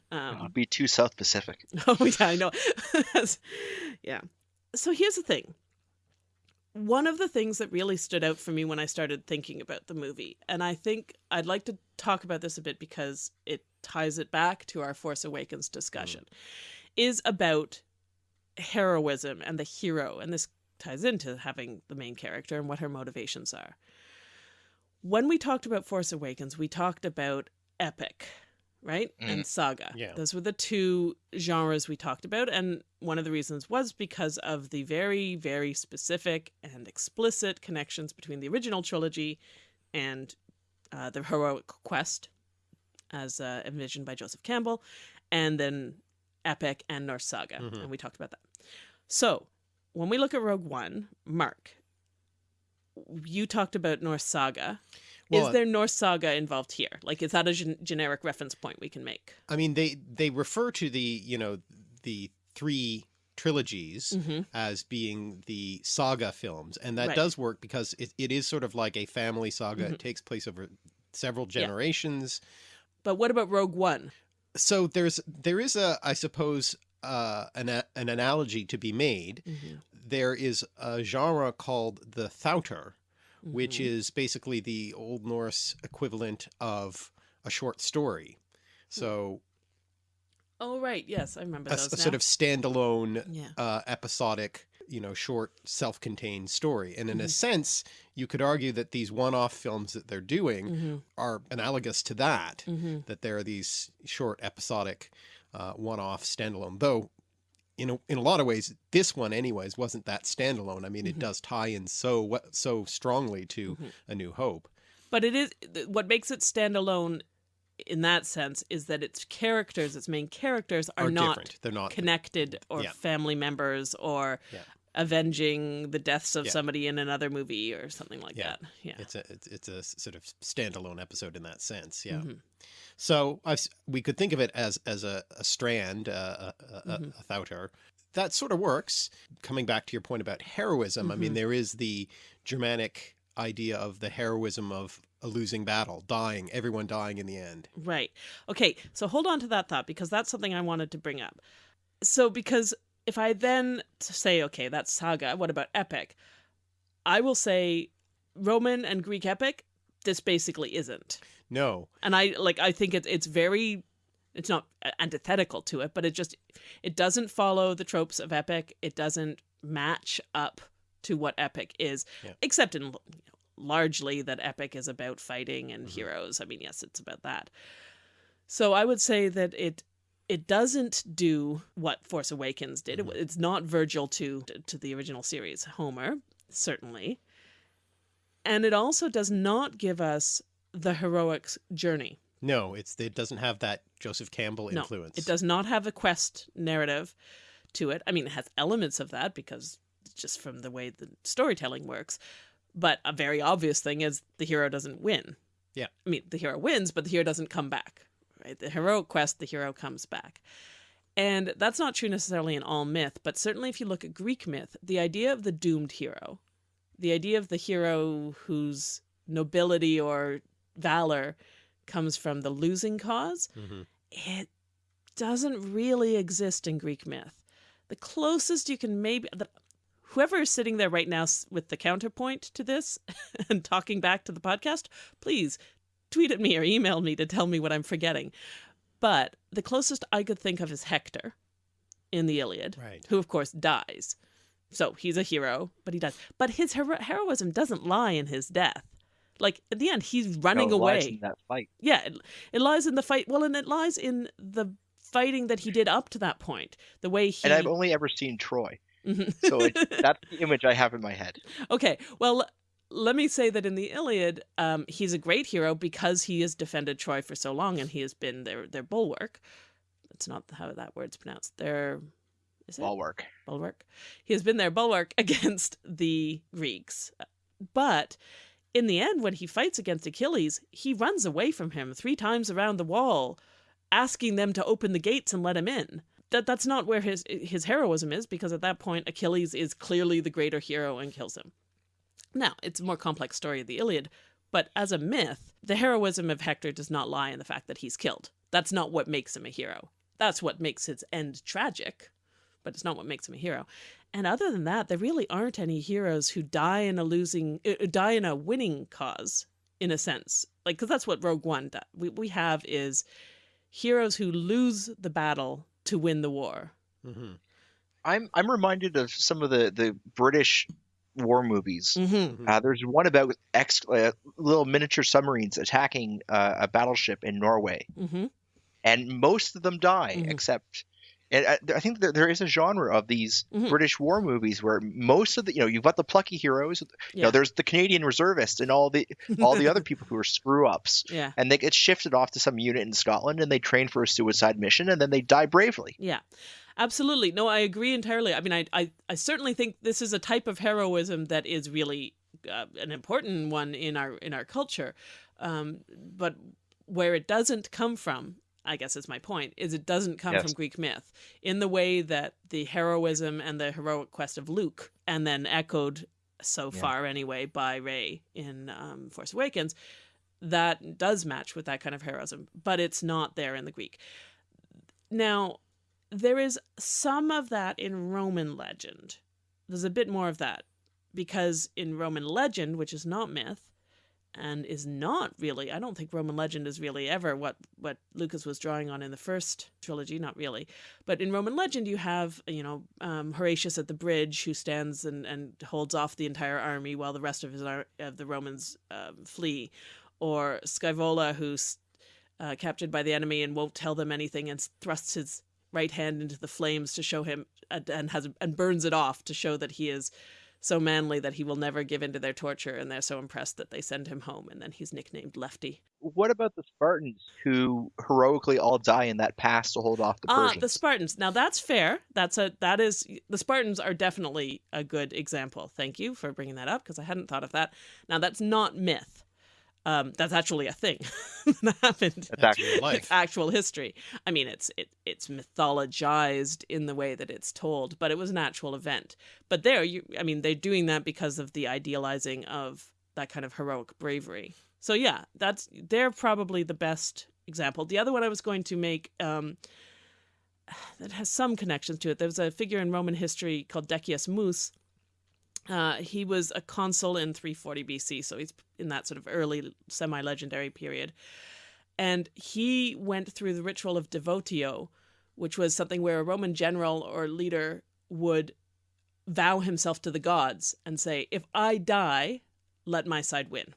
Speaker 3: It'd
Speaker 2: um,
Speaker 3: be too South Pacific.
Speaker 2: oh yeah, I know. yeah. So here's the thing. One of the things that really stood out for me when I started thinking about the movie, and I think I'd like to talk about this a bit because it ties it back to our Force Awakens discussion, is about heroism and the hero. And this ties into having the main character and what her motivations are. When we talked about Force Awakens, we talked about epic, right? And saga.
Speaker 1: Yeah.
Speaker 2: Those were the two genres we talked about. And one of the reasons was because of the very, very specific and explicit connections between the original trilogy and uh, the heroic quest, as uh, envisioned by Joseph Campbell, and then epic and Norse saga.
Speaker 1: Mhm.
Speaker 2: And we talked about that. So when we look at Rogue One, Mark, you talked about Norse saga.
Speaker 1: Well,
Speaker 2: is there Norse saga involved here? Like, is that a gen- generic reference point we can make?
Speaker 1: I mean, they they refer to the you know the three trilogies
Speaker 2: hmm
Speaker 1: as being the saga films, and that
Speaker 2: Right.
Speaker 1: does work because it, it is sort of like a family saga.
Speaker 2: Mhm.
Speaker 1: It takes place over several
Speaker 2: Yeah.
Speaker 1: generations.
Speaker 2: But what about Rogue One?
Speaker 1: So there's there is a I suppose uh, an an analogy to be made.
Speaker 2: Mm-hmm.
Speaker 1: There is a genre called the þáttr, which
Speaker 2: Mhm.
Speaker 1: is basically the Old Norse equivalent of a short story. So
Speaker 2: Oh right, yes, I remember
Speaker 1: a,
Speaker 2: those.
Speaker 1: a sort of standalone
Speaker 2: yeah.
Speaker 1: uh, episodic, you know, short self-contained story. And in a
Speaker 2: Mhm.
Speaker 1: sense, you could argue that these one-off films that they're doing
Speaker 2: Mm-hmm.
Speaker 1: are analogous to that,
Speaker 2: Mm-hmm.
Speaker 1: that there are these short episodic uh, one-off standalone, though in a, in a lot of ways, this one anyways wasn't that standalone. I mean,
Speaker 2: Mhm.
Speaker 1: it does tie in so so strongly to
Speaker 2: Mhm.
Speaker 1: A New Hope.
Speaker 2: But it is what makes it standalone in that sense is that its characters, its main characters, are,
Speaker 1: Are
Speaker 2: not
Speaker 1: different. They're not
Speaker 2: connected or
Speaker 1: Yeah.
Speaker 2: family members or
Speaker 1: Yeah.
Speaker 2: Avenging the deaths of
Speaker 1: Yeah.
Speaker 2: somebody in another movie or something like
Speaker 1: Yeah.
Speaker 2: that. Yeah.
Speaker 1: It's a it's, a sort of standalone episode in that sense. Yeah.
Speaker 2: Mhm.
Speaker 1: So I've, we could think of it as as a, a strand, uh, a, a, a,
Speaker 2: Mhm.
Speaker 1: a þáttr. That sort of works. Coming back to your point about heroism, I mean,
Speaker 2: Mhm.
Speaker 1: there is the Germanic idea of the heroism of a losing battle, dying, everyone dying in the end.
Speaker 2: Right. Okay. So hold on to that thought because that's something I wanted to bring up. So, because if I then say, okay, that's saga, what about epic? I will say Roman and Greek epic, this basically isn't.
Speaker 1: No,
Speaker 2: And I like, I think it's it's very, it's not antithetical to it, but it just, it doesn't follow the tropes of epic. It doesn't match up to what epic is,
Speaker 1: Yeah.
Speaker 2: except in you know, largely that epic is about fighting and
Speaker 1: Mhm.
Speaker 2: heroes. I mean, yes, it's about that. So I would say that it it doesn't do what Force Awakens did. It-
Speaker 1: Mhm.
Speaker 2: It's not Virgil to to the original series, Homer, certainly. And it also does not give us the heroic journey.
Speaker 1: no, it's it doesn't have that Joseph Campbell
Speaker 2: No,
Speaker 1: influence.
Speaker 2: It does not have a quest narrative to it. I mean, it has elements of that because just from the way the storytelling works. But a very obvious thing is the hero doesn't win.
Speaker 1: Yeah.
Speaker 2: I mean, the hero wins, but the hero doesn't come back. Right? The heroic quest, the hero comes back. And that's not true necessarily in all myth, but certainly if you look at Greek myth, the idea of the doomed hero, the idea of the hero whose nobility or valor comes from the losing cause,
Speaker 1: Mhm.
Speaker 2: it doesn't really exist in Greek myth. The closest you can maybe the, whoever is sitting there right now with the counterpoint to this and talking back to the podcast, please tweet at me or email me to tell me what I'm forgetting. But the closest I could think of is Hector in the Iliad,
Speaker 1: Right.
Speaker 2: who of course dies. So he's a hero, but he dies. But his hero- heroism doesn't lie in his death. Like at the end, he's running
Speaker 3: No, it lies
Speaker 2: away.
Speaker 3: in that fight.
Speaker 2: Yeah, it, it lies in the fight. Well, and it lies in the fighting that he did up to that point. The way he.
Speaker 3: And I've only ever seen Troy,
Speaker 2: Mhm.
Speaker 3: so it, that's the image I have in my head.
Speaker 2: okay, well, let me say that in the Iliad, um, he's a great hero because he has defended Troy for so long, and he has been their their bulwark. That's not how that word's pronounced. Their is it
Speaker 3: Bulwark.
Speaker 2: bulwark. He has been their bulwark against the Greeks. But in the end, when he fights against Achilles, he runs away from him three times around the wall, asking them to open the gates and let him in. That that's not where his his heroism is, because at that point Achilles is clearly the greater hero and kills him. Now, it's a more complex story of the Iliad, but as a myth, the heroism of Hector does not lie in the fact that he's killed. That's not what makes him a hero. That's what makes his end tragic, but it's not what makes him a hero. And other than that, there really aren't any heroes who die in a losing, uh, die in a winning cause, in a sense. Like, because that's what Rogue One does. We we have is heroes who lose the battle to win the war.
Speaker 1: hmm
Speaker 3: I'm I'm reminded of some of the the British war movies.
Speaker 2: Mm-hmm.
Speaker 3: Uh, there's one about ex uh, little miniature submarines attacking uh, a battleship in Norway,
Speaker 2: Mm-hmm.
Speaker 3: and most of them die
Speaker 2: Mhm.
Speaker 3: except. And I, I think that there is a genre of these
Speaker 2: Mhm.
Speaker 3: British war movies where most of the you know you've got the plucky heroes, you know there's the Canadian reservists and all the all the other people who are screw ups,
Speaker 2: Yeah.
Speaker 3: and they get shifted off to some unit in Scotland and they train for a suicide mission and then they die bravely.
Speaker 2: Yeah, absolutely. No, I agree entirely. I mean, I, I, I certainly think this is a type of heroism that is really uh, an important one in our in our culture. Um, but where it doesn't come from, I guess is my point, is it doesn't come
Speaker 3: Yes.
Speaker 2: from Greek myth in the way that the heroism and the heroic quest of Luke, and then echoed so
Speaker 3: Yeah.
Speaker 2: far anyway by Rey in um, Force Awakens, that does match with that kind of heroism, but it's not there in the Greek. Now, there is some of that in Roman legend. There's a bit more of that because in Roman legend, which is not myth and is not really, I don't think Roman legend is really ever what what Lucas was drawing on in the first trilogy, not really. But in Roman legend, you have you know um, Horatius at the bridge who stands and, and holds off the entire army while the rest of his of the Romans um, flee, or Scaevola who's uh, captured by the enemy and won't tell them anything and thrusts his right hand into the flames to show him and, and has and burns it off to show that he is so manly that he will never give in to their torture, and they're so impressed that they send him home, and then he's nicknamed Lefty.
Speaker 3: What about the Spartans who heroically all die in that pass to hold off the
Speaker 2: Ah,
Speaker 3: Persians?
Speaker 2: the Spartans. Now that's fair. That's a that is the Spartans are definitely a good example. Thank you for bringing that up because I hadn't thought of that. Now that's not myth. Um, that's actually a thing that happened.
Speaker 3: That's actually
Speaker 1: real life.
Speaker 2: It's actual history. I mean, it's it it's mythologized in the way that it's told, but it was an actual event. But there, you, I mean, they're doing that because of the idealizing of that kind of heroic bravery. So yeah, that's they're probably the best example. The other one I was going to make um, that has some connections to it. There was a figure in Roman history called Decius Mus. Uh, he was a consul in 340 BC, so he's in that sort of early semi-legendary period and he went through the ritual of devotio, which was something where a Roman general or leader would vow himself to the gods and say, If I die, let my side win.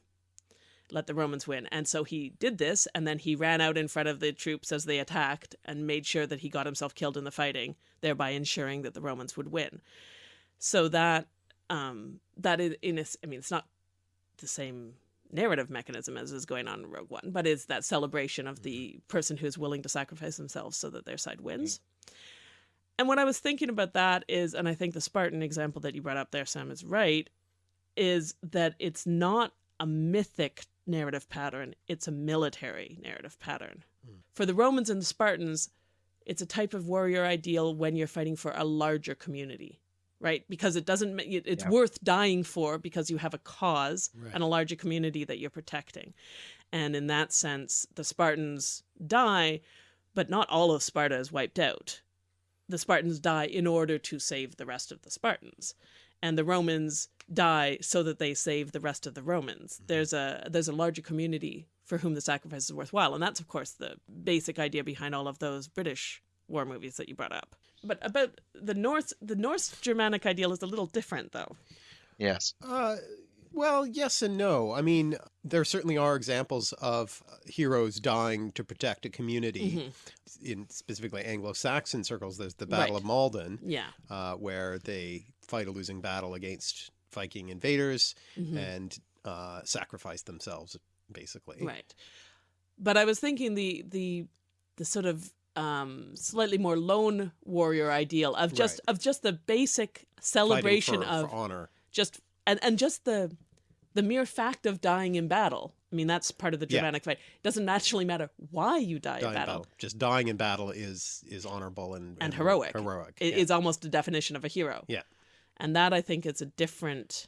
Speaker 2: Let the Romans win. And so he did this, and then he ran out in front of the troops as they attacked and made sure that he got himself killed in the fighting, thereby ensuring that the Romans would win. So that, um, that is, in a, I mean, it's not the same narrative mechanism as is going on in Rogue One, but is that celebration of the mm-hmm. person who's willing to sacrifice themselves so that their side wins. Mm-hmm. And what I was thinking about that is, and I think the Spartan example that you brought up there, Sam, is right, is that it's not a mythic narrative pattern, it's a military narrative pattern. Mm. For the Romans and the Spartans, it's a type of warrior ideal when you're fighting for a larger community right? Because it doesn't, it's
Speaker 3: Yeah.
Speaker 2: worth dying for because you have a cause
Speaker 1: Right.
Speaker 2: and a larger community that you're protecting. And in that sense, the Spartans die, but not all of Sparta is wiped out. The Spartans die in order to save the rest of the Spartans. And the Romans die so that they save the rest of the Romans. Mm-hmm. There's a there's a larger community for whom the sacrifice is worthwhile. And that's of course the basic idea behind all of those British war movies that you brought up. But about the Norse the Norse Germanic ideal is a little different though.
Speaker 3: yes.
Speaker 1: Uh, well, yes and no. I mean, there certainly are examples of uh, heroes dying to protect a community.
Speaker 2: Mhm.
Speaker 1: In specifically Anglo-Saxon circles, there's the Battle
Speaker 2: Right.
Speaker 1: of Maldon,
Speaker 2: Yeah.
Speaker 1: uh, where they fight a losing battle against Viking invaders
Speaker 2: Mhm.
Speaker 1: and uh, sacrifice themselves, basically.
Speaker 2: Right. But I was thinking the the the sort of um slightly more lone warrior ideal of just
Speaker 1: Right.
Speaker 2: of just the basic celebration
Speaker 1: for,
Speaker 2: of
Speaker 1: for honor.
Speaker 2: just and, and just the the mere fact of dying in battle. I mean that's part of the
Speaker 1: Yeah.
Speaker 2: Germanic fight. It doesn't actually matter why you die in
Speaker 1: in
Speaker 2: battle.
Speaker 1: battle. Just dying in battle is is honorable and
Speaker 2: And heroic.
Speaker 1: Heroic.
Speaker 2: It
Speaker 1: yeah.
Speaker 2: is almost a definition of a hero.
Speaker 1: Yeah.
Speaker 2: And that I think is a different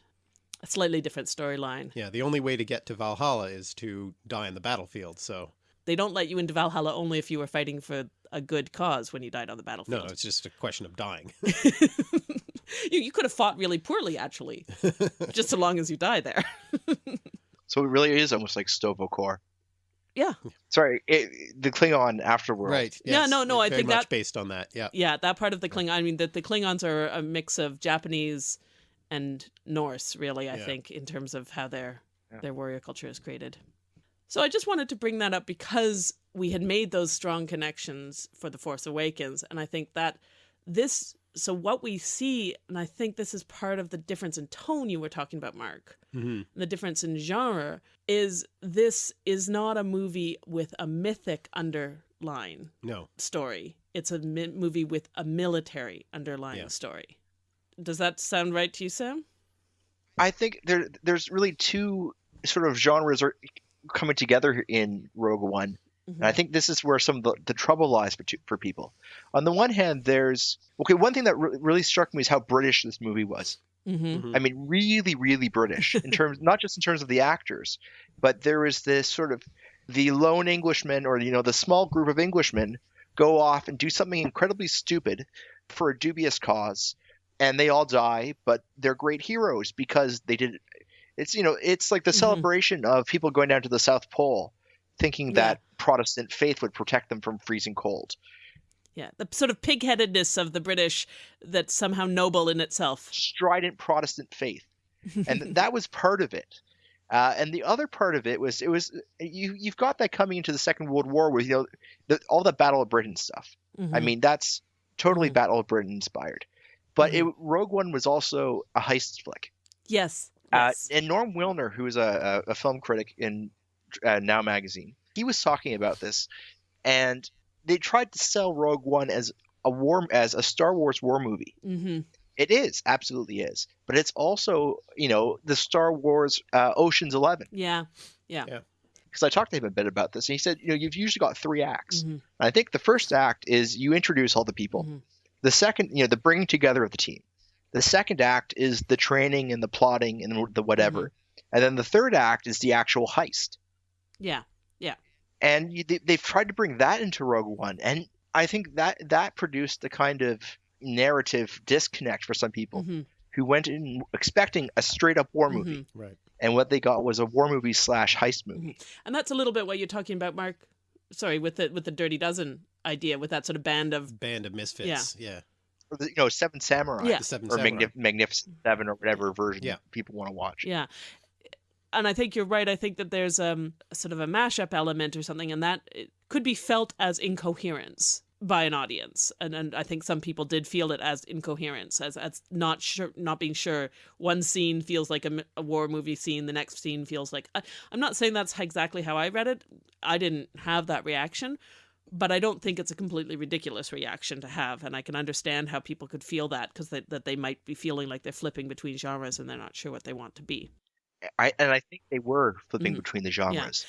Speaker 2: a slightly different storyline.
Speaker 1: Yeah, the only way to get to Valhalla is to die in the battlefield. So
Speaker 2: They don't let you into Valhalla only if you were fighting for a good cause when you died on the battlefield.
Speaker 1: no, it's just a question of dying.
Speaker 2: you, you could have fought really poorly, actually, just so long as you die there.
Speaker 3: So it really is almost like Sto-Vo-Kor.
Speaker 2: Yeah.
Speaker 3: Sorry, it, the Klingon afterworld.
Speaker 1: right.
Speaker 2: Yeah,
Speaker 1: yes,
Speaker 2: no, no, I
Speaker 1: very
Speaker 2: think
Speaker 1: much
Speaker 2: that-
Speaker 1: based on that. Yeah.
Speaker 2: Yeah, that part of the Klingon. I mean, the, the Klingons are a mix of Japanese and Norse, really. I
Speaker 1: Yeah.
Speaker 2: think in terms of how their
Speaker 3: Yeah.
Speaker 2: their warrior culture is created. So I just wanted to bring that up because we had made those strong connections for the Force Awakens, and I think that this. So what we see, and I think this is part of the difference in tone you were talking about, Mark.
Speaker 1: hmm
Speaker 2: the difference in genre is this is not a movie with a mythic underline
Speaker 1: No.
Speaker 2: story. It's a mi- movie with a military underlying
Speaker 1: Yeah.
Speaker 2: story. Does that sound right to you, Sam?
Speaker 3: I think there there's really two sort of genres are coming together in Rogue One. And I think this is where some of the, the trouble lies for, for people. On the one hand, there's okay. One thing that re- really struck me is how British this movie was.
Speaker 2: Mm-hmm.
Speaker 1: Mhm.
Speaker 3: I mean, really, really British in terms, not just in terms of the actors, but there is this sort of the lone Englishman or you know the small group of Englishmen go off and do something incredibly stupid for a dubious cause, and they all die, but they're great heroes because they did. It's you know it's like the
Speaker 2: Mhm.
Speaker 3: celebration of people going down to the South Pole, thinking
Speaker 2: Yeah.
Speaker 3: that Protestant faith would protect them from freezing cold.
Speaker 2: Yeah, the sort of pigheadedness of the British that's somehow noble in itself.
Speaker 3: strident Protestant faith, and that was part of it. Uh, and the other part of it was it was you you've got that coming into the Second World War with you know the, all the Battle of Britain stuff. I
Speaker 2: Mhm.
Speaker 3: mean that's totally
Speaker 2: Mhm.
Speaker 3: Battle of Britain inspired. but it, Rogue One was also a heist flick.
Speaker 2: Yes.
Speaker 3: Uh, and Norm Wilner, who is a, a, a film critic in uh, Now Magazine, he was talking about this, and they tried to sell Rogue One as a war as a Star Wars war movie.
Speaker 2: hmm
Speaker 3: It is absolutely is, but it's also you know the Star Wars uh, Ocean's Eleven.
Speaker 2: Yeah. Yeah.
Speaker 3: Because I talked to him a bit about this, and he said you know you've usually got three acts.
Speaker 2: hmm
Speaker 3: I think the first act is you introduce all the people.
Speaker 2: Mhm.
Speaker 3: The second, you know, the bringing together of the team. The second act is the training and the plotting and the whatever.
Speaker 2: Mm-hmm.
Speaker 3: And then the third act is the actual heist.
Speaker 2: Yeah. Yeah.
Speaker 3: And you, they, they've tried to bring that into Rogue One, and I think that that produced the kind of narrative disconnect for some people
Speaker 2: hmm
Speaker 3: who went in expecting a straight up war movie,
Speaker 1: Right.
Speaker 3: and what they got was a war movie slash heist movie.
Speaker 2: And that's a little bit what you're talking about, Mark. Sorry, with the with the Dirty Dozen idea, with that sort of band of
Speaker 1: Band of Misfits. Yeah. Yeah.
Speaker 3: Or the, you know, Seven Samurai.
Speaker 2: Yeah.
Speaker 1: The Seven
Speaker 3: Or
Speaker 1: Samurai.
Speaker 3: Magnif- Magnificent Seven, or whatever version
Speaker 1: Yeah.
Speaker 3: people want to watch.
Speaker 2: yeah. And I think you're right. I think that there's um sort of a mashup element or something, and that it could be felt as incoherence by an audience. And and I think some people did feel it as incoherence, as as not sure, not being sure. One scene feels like a war movie scene, the next scene feels like. I, I'm not saying that's exactly how I read it. I didn't have that reaction. But I don't think it's a completely ridiculous reaction to have, and I can understand how people could feel that because they, that they might be feeling like they're flipping between genres and they're not sure what they want to be.
Speaker 3: I and I think they were flipping
Speaker 2: Mhm.
Speaker 3: between the genres.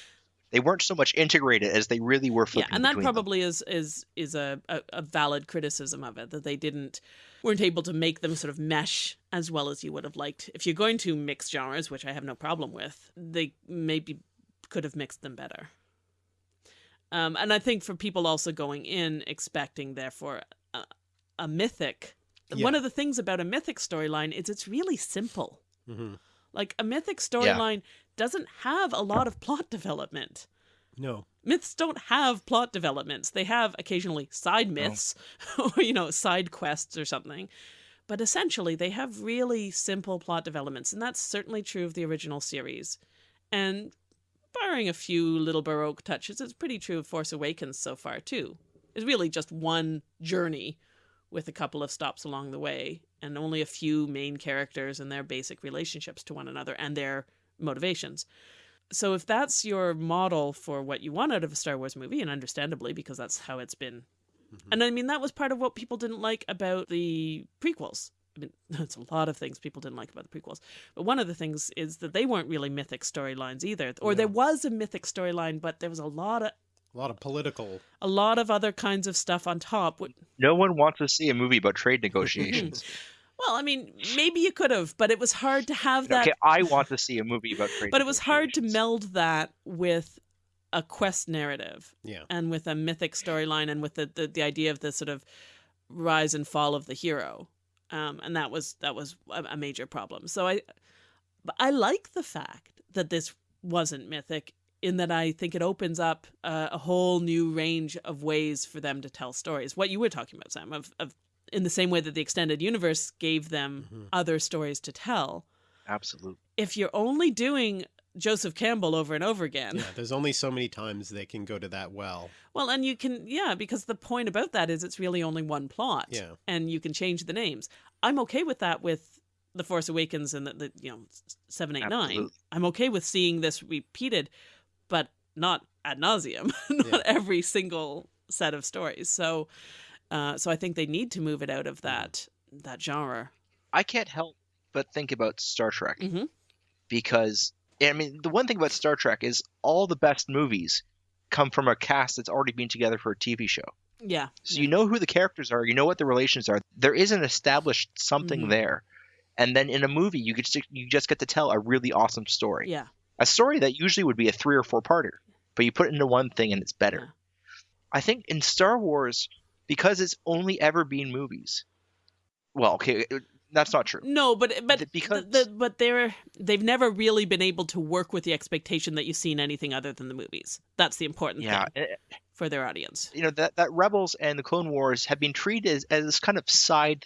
Speaker 3: They weren't so much integrated as they really were flipping.
Speaker 2: yeah, and that
Speaker 3: between them.
Speaker 2: probably is is is a, a, a valid criticism of it that they didn't weren't able to make them sort of mesh as well as you would have liked. If you're going to mix genres, which I have no problem with, they maybe could have mixed them better. Um, and I think for people also going in expecting, therefore, a, a mythic. One of the things about a mythic storyline is it's really simple.
Speaker 1: hmm
Speaker 2: Like a mythic storyline doesn't have a lot of plot development.
Speaker 1: No.
Speaker 2: Myths don't have plot developments. They have occasionally side myths or, you know, side quests or something. But essentially, they have really simple plot developments. And that's certainly true of the original series. And barring a few little Baroque touches, it's pretty true of Force Awakens so far, too. It's really just one journey with a couple of stops along the way and only a few main characters and their basic relationships to one another and their motivations. So if that's your model for what you want out of a Star Wars movie, and understandably because that's how it's been, mm-hmm. and I mean that was part of what people didn't like about the prequels. I mean, that's a lot of things people didn't like about the prequels, but one of the things is that they weren't really mythic storylines either, or there was a mythic storyline, but there was a lot of
Speaker 1: A lot of political.
Speaker 2: a lot of other kinds of stuff on top.
Speaker 3: No one wants to see a movie about trade negotiations.
Speaker 2: Well, I mean, maybe you could have, but it was hard to have that.
Speaker 3: okay, I want to see a movie about trade.
Speaker 2: but it was hard to meld that with a quest narrative
Speaker 1: Yeah.
Speaker 2: and with a mythic storyline and with the, the, the idea of the sort of rise and fall of the hero um, and that was that was a, major problem so i but i like the fact that this wasn't mythic in that i think it opens up a, a whole new range of ways for them to tell stories what you were talking about sam of, of in the same way that the extended universe gave them
Speaker 1: Mhm.
Speaker 2: other stories to tell
Speaker 3: Absolutely.
Speaker 2: if you're only doing joseph campbell over and over again
Speaker 1: Yeah. There's only so many times they can go to that well.
Speaker 2: Well, and you can, yeah, because the point about that is it's really only one plot.
Speaker 1: Yeah.
Speaker 2: And you can change the names. I'm okay with that with The Force Awakens and the, the you know, 789.
Speaker 3: Absolutely.
Speaker 2: I'm okay with seeing this repeated, but not ad nauseum, not
Speaker 1: Yeah.
Speaker 2: every single set of stories. So, uh, so I think they need to move it out of that that genre.
Speaker 3: I can't help but think about Star Trek
Speaker 2: Mhm.
Speaker 3: because I mean the one thing about Star Trek is all the best movies come from a cast that's already been together for a TV show.
Speaker 2: Yeah.
Speaker 3: So
Speaker 2: yeah.
Speaker 3: you know who the characters are, you know what the relations are. There is an established something
Speaker 2: Mhm.
Speaker 3: there. And then in a movie you get to, you just get to tell a really awesome story.
Speaker 2: Yeah.
Speaker 3: A story that usually would be a 3 or 4 parter, but you put it into one thing and it's better.
Speaker 2: Yeah.
Speaker 3: I think in Star Wars because it's only ever been movies. Well, okay, that's not true.
Speaker 2: No, but but
Speaker 3: because-
Speaker 2: the, the, but they're they've never really been able to work with the expectation that you've seen anything other than the movies. That's the important
Speaker 3: Yeah,
Speaker 2: thing
Speaker 3: eh,
Speaker 2: for their audience.
Speaker 3: you know that that Rebels and the Clone Wars have been treated as, as this kind of side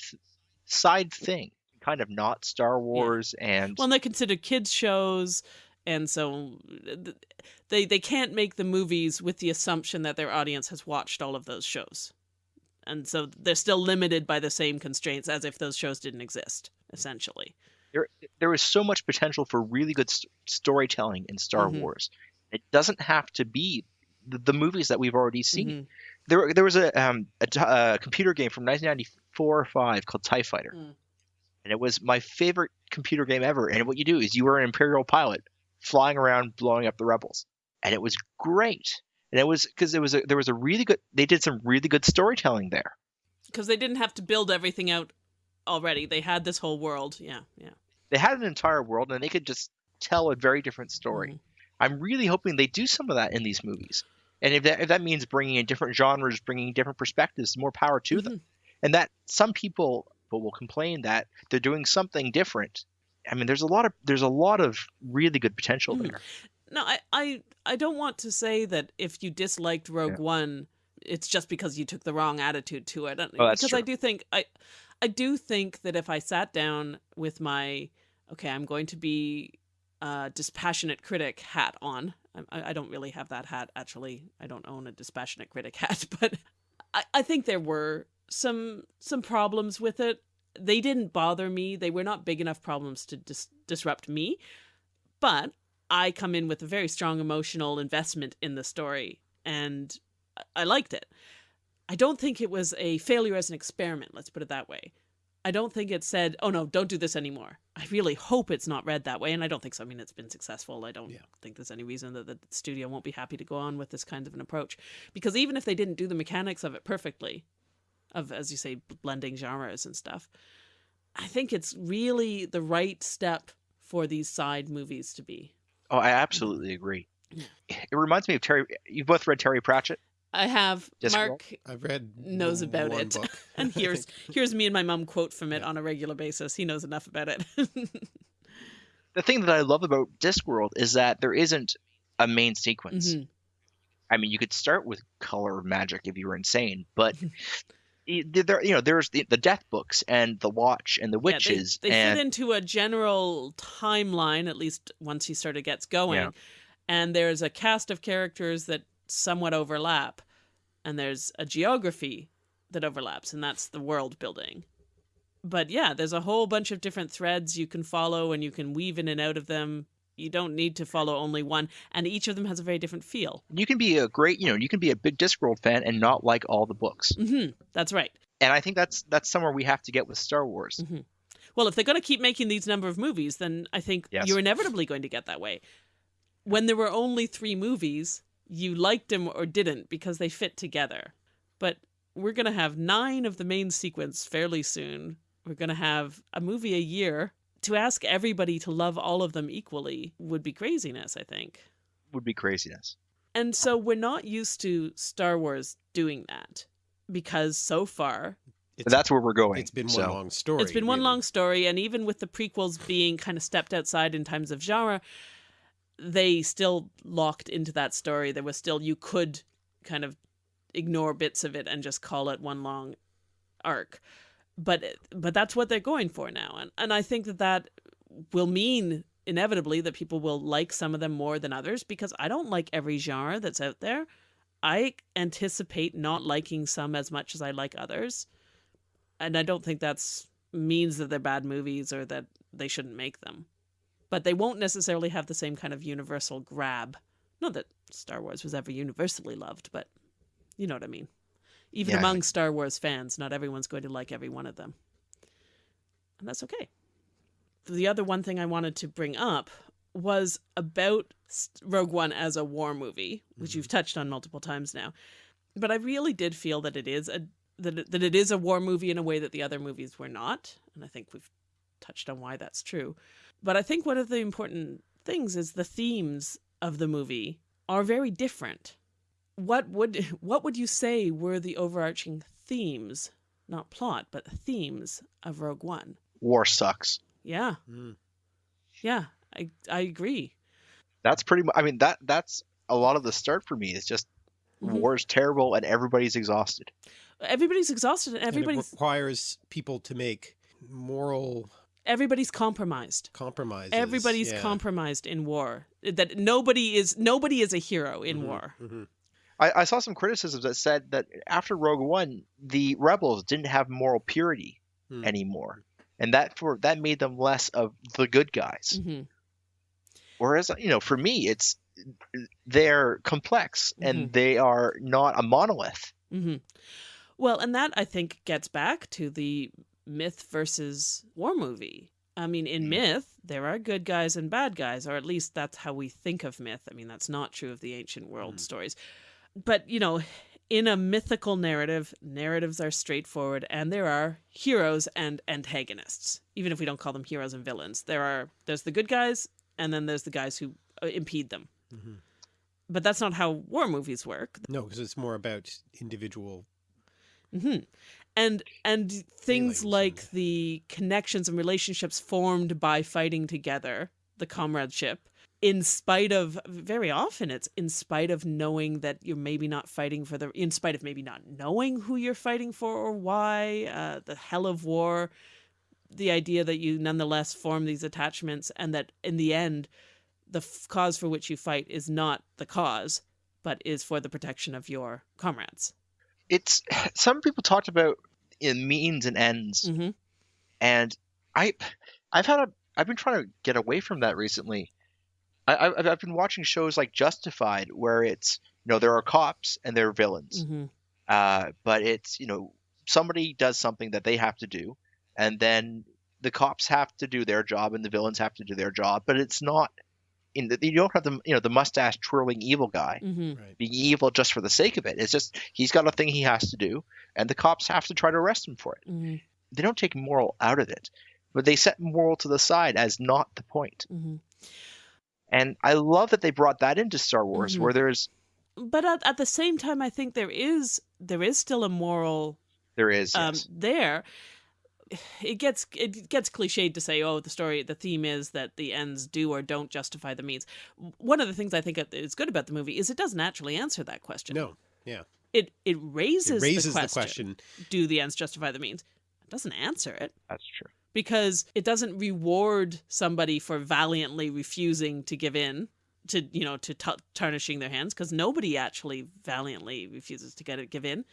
Speaker 3: side thing, kind of not Star Wars and
Speaker 2: Well, and they're considered kids shows, and so they they can't make the movies with the assumption that their audience has watched all of those shows. And so they're still limited by the same constraints as if those shows didn't exist, essentially.
Speaker 3: There, there is so much potential for really good st- storytelling in Star
Speaker 2: Mhm.
Speaker 3: Wars. It doesn't have to be the, the movies that we've already seen.
Speaker 2: Mhm.
Speaker 3: There, there was a, um, a, a computer game from 1994 or 5 called TIE Fighter.
Speaker 2: Mm.
Speaker 3: And it was my favorite computer game ever. And what you do is you were an Imperial pilot flying around blowing up the rebels. And it was great. And it was because there was a there was a really good they did some really good storytelling there.
Speaker 2: Because they didn't have to build everything out already. They had this whole world. Yeah, yeah.
Speaker 3: They had an entire world and they could just tell a very different story.
Speaker 2: Mhm.
Speaker 3: I'm really hoping they do some of that in these movies. And if that if that means bringing in different genres, bringing different perspectives, more power to them. And that some people will complain that they're doing something different. I mean, there's a lot of there's a lot of really good potential
Speaker 2: Mhm.
Speaker 3: there.
Speaker 2: No, I, I, I don't want to say that if you disliked Rogue One, it's just because you took the wrong attitude to it.
Speaker 3: Oh, that's
Speaker 2: because I
Speaker 3: true.
Speaker 2: do think I, I do think that if I sat down with my, okay, I'm going to be a dispassionate critic hat on. I, I don't really have that hat actually. I don't own a dispassionate critic hat, but I, I think there were some some problems with it. They didn't bother me. They were not big enough problems to dis- disrupt me. But I come in with a very strong emotional investment in the story, and I- liked it. I don't think it was a failure as an experiment. Let's put it that way. I don't think it said, "Oh no, don't do this anymore." I really hope it's not read that way, and I don't think so. I mean, it's been successful. I don't
Speaker 1: Yeah.
Speaker 2: think there's any reason that the studio won't be happy to go on with this kind of an approach, because even if they didn't do the mechanics of it perfectly, of as you say, blending genres and stuff, I think it's really the right step for these side movies to be.
Speaker 3: Oh, I absolutely agree. It reminds me of Terry. You've both read Terry Pratchett.
Speaker 2: I have
Speaker 3: Discworld?
Speaker 2: Mark
Speaker 1: I've read
Speaker 2: knows about
Speaker 1: one
Speaker 2: it,
Speaker 1: book,
Speaker 2: and here's here's me and my mum quote from it
Speaker 1: Yeah.
Speaker 2: on a regular basis. He knows enough about it.
Speaker 3: The thing that I love about Discworld is that there isn't a main sequence.
Speaker 2: Mhm.
Speaker 3: I mean, you could start with color magic if you were insane, but y- there, you know, there's the, the death books and the watch and the
Speaker 2: Yeah, they-
Speaker 3: witches
Speaker 2: they,
Speaker 3: and
Speaker 2: fit into a general timeline, at least once he sort of gets going.
Speaker 3: Yeah.
Speaker 2: And there's a cast of characters that somewhat overlap, and there's a geography that overlaps, and that's the world building. But yeah, there's a whole bunch of different threads you can follow, and you can weave in and out of them. You don't need to follow only one, and each of them has a very different feel.
Speaker 3: you can be a great, you know, you can be a big Discworld fan and not like all the books.
Speaker 2: mm -hmm. That's right.
Speaker 3: And I think that's that's somewhere we have to get with Star Wars.
Speaker 2: Mhm. Well, if they're going to keep making these number of movies, then I think
Speaker 3: Yes.
Speaker 2: you're inevitably going to get that way. When there were only three movies, you liked them or didn't because they fit together. But we're going to have nine of the main sequence fairly soon. We're going to have a movie a year. To ask everybody to love all of them equally would be craziness, I think.
Speaker 3: Would be craziness.
Speaker 2: And so we're not used to Star Wars doing that because so far
Speaker 3: But that's where we're going.
Speaker 1: It's been
Speaker 3: so.
Speaker 1: one long story.
Speaker 2: It's been one
Speaker 1: really.
Speaker 2: long story, and even with the prequels being kind of stepped outside in terms of genre, they still locked into that story. There was still you could kind of ignore bits of it and just call it one long arc, but but that's what they're going for now, and and I think that that will mean inevitably that people will like some of them more than others because I don't like every genre that's out there. I anticipate not liking some as much as I like others and I don't think that's means that they're bad movies or that they shouldn't make them. But they won't necessarily have the same kind of universal grab. Not that Star Wars was ever universally loved, but you know what I mean. Even
Speaker 3: Yeah.
Speaker 2: among Star Wars fans, not everyone's going to like every one of them. And that's okay. The other one thing I wanted to bring up was about Rogue One as a war movie, which mm-hmm. you've touched on multiple times now. But I really did feel that it is a that it, that it is a war movie in a way that the other movies were not, and I think we've touched on why that's true. But I think one of the important things is the themes of the movie are very different. What would what would you say were the overarching themes, not plot, but themes of Rogue One?
Speaker 3: War sucks.
Speaker 2: Yeah,
Speaker 1: Mm.
Speaker 2: yeah, I I agree.
Speaker 3: That's pretty much. I mean, that that's a lot of the start for me. Is just
Speaker 2: Mhm.
Speaker 3: is terrible and everybody's exhausted.
Speaker 2: Everybody's exhausted and
Speaker 1: And
Speaker 2: everybody's
Speaker 1: requires people to make moral
Speaker 2: everybody's compromised.
Speaker 1: compromised
Speaker 2: Everybody's
Speaker 1: yeah.
Speaker 2: compromised in war. That nobody is nobody is a hero in
Speaker 1: Mhm,
Speaker 2: war.
Speaker 1: mhm.
Speaker 3: I, I saw some criticisms that said that after Rogue One, the rebels didn't have moral purity
Speaker 1: Hmm.
Speaker 3: anymore, and that for that made them less of the good guys.
Speaker 2: hmm
Speaker 3: Whereas you know, for me, it's they're complex and they are not a monolith.
Speaker 2: hmm Well, and that I think gets back to the myth versus war movie. I mean, in
Speaker 3: Mm.
Speaker 2: myth, there are good guys and bad guys, or at least that's how we think of myth. I mean, that's not true of the ancient world
Speaker 1: Mm.
Speaker 2: stories. But, you know, in a mythical narrative, narratives are straightforward and there are heroes and antagonists. Even if we don't call them heroes and villains, there are there's the good guys and then there's the guys who uh, impede them.
Speaker 1: Mhm.
Speaker 2: But that's not how war movies work.
Speaker 1: No, because it's more about individual.
Speaker 2: hmm And and things
Speaker 1: Feelings
Speaker 2: like
Speaker 1: and-
Speaker 2: the connections and relationships formed by fighting together, the comradeship, in spite of very often it's in spite of knowing that you're maybe not fighting for the in spite of maybe not knowing who you're fighting for or why, uh, the hell of war, the idea that you nonetheless form these attachments and that in the end the f- cause for which you fight is not the cause but is for the protection of your comrades.
Speaker 3: It's some people talked about in means and ends,
Speaker 2: hmm
Speaker 3: and I, I've had a, I've been trying to get away from that recently. I, I've, I've been watching shows like Justified, where it's you know there are cops and there are villains,
Speaker 2: hmm
Speaker 3: uh, but it's you know somebody does something that they have to do, and then the cops have to do their job and the villains have to do their job, but it's not. In the, you don't have the you know the mustache twirling evil guy
Speaker 2: mm-hmm.
Speaker 1: Right.
Speaker 3: being evil just for the sake of it. It's just he's got a thing he has to do, and the cops have to try to arrest him for it.
Speaker 2: hmm
Speaker 3: They don't take moral out of it, but they set moral to the side as not the point.
Speaker 2: hmm
Speaker 3: And I love that they brought that into Star Wars,
Speaker 2: Mhm.
Speaker 3: where there's
Speaker 2: But at, at the same time, I think there is there is still a moral
Speaker 3: there is
Speaker 2: um,
Speaker 3: yes.
Speaker 2: there. It gets it gets cliched to say, "Oh, the story, the theme is that the ends do or don't justify the means." One of the things I think is good about the movie is it doesn't actually answer that question.
Speaker 1: No, yeah.
Speaker 2: it it raises,
Speaker 1: it raises
Speaker 2: the,
Speaker 1: the
Speaker 2: question,
Speaker 1: question.
Speaker 2: Do the ends justify the means? It doesn't answer it.
Speaker 3: That's true.
Speaker 2: Because it doesn't reward somebody for valiantly refusing to give in to you know to t- tarnishing their hands because nobody actually valiantly refuses to get it give in.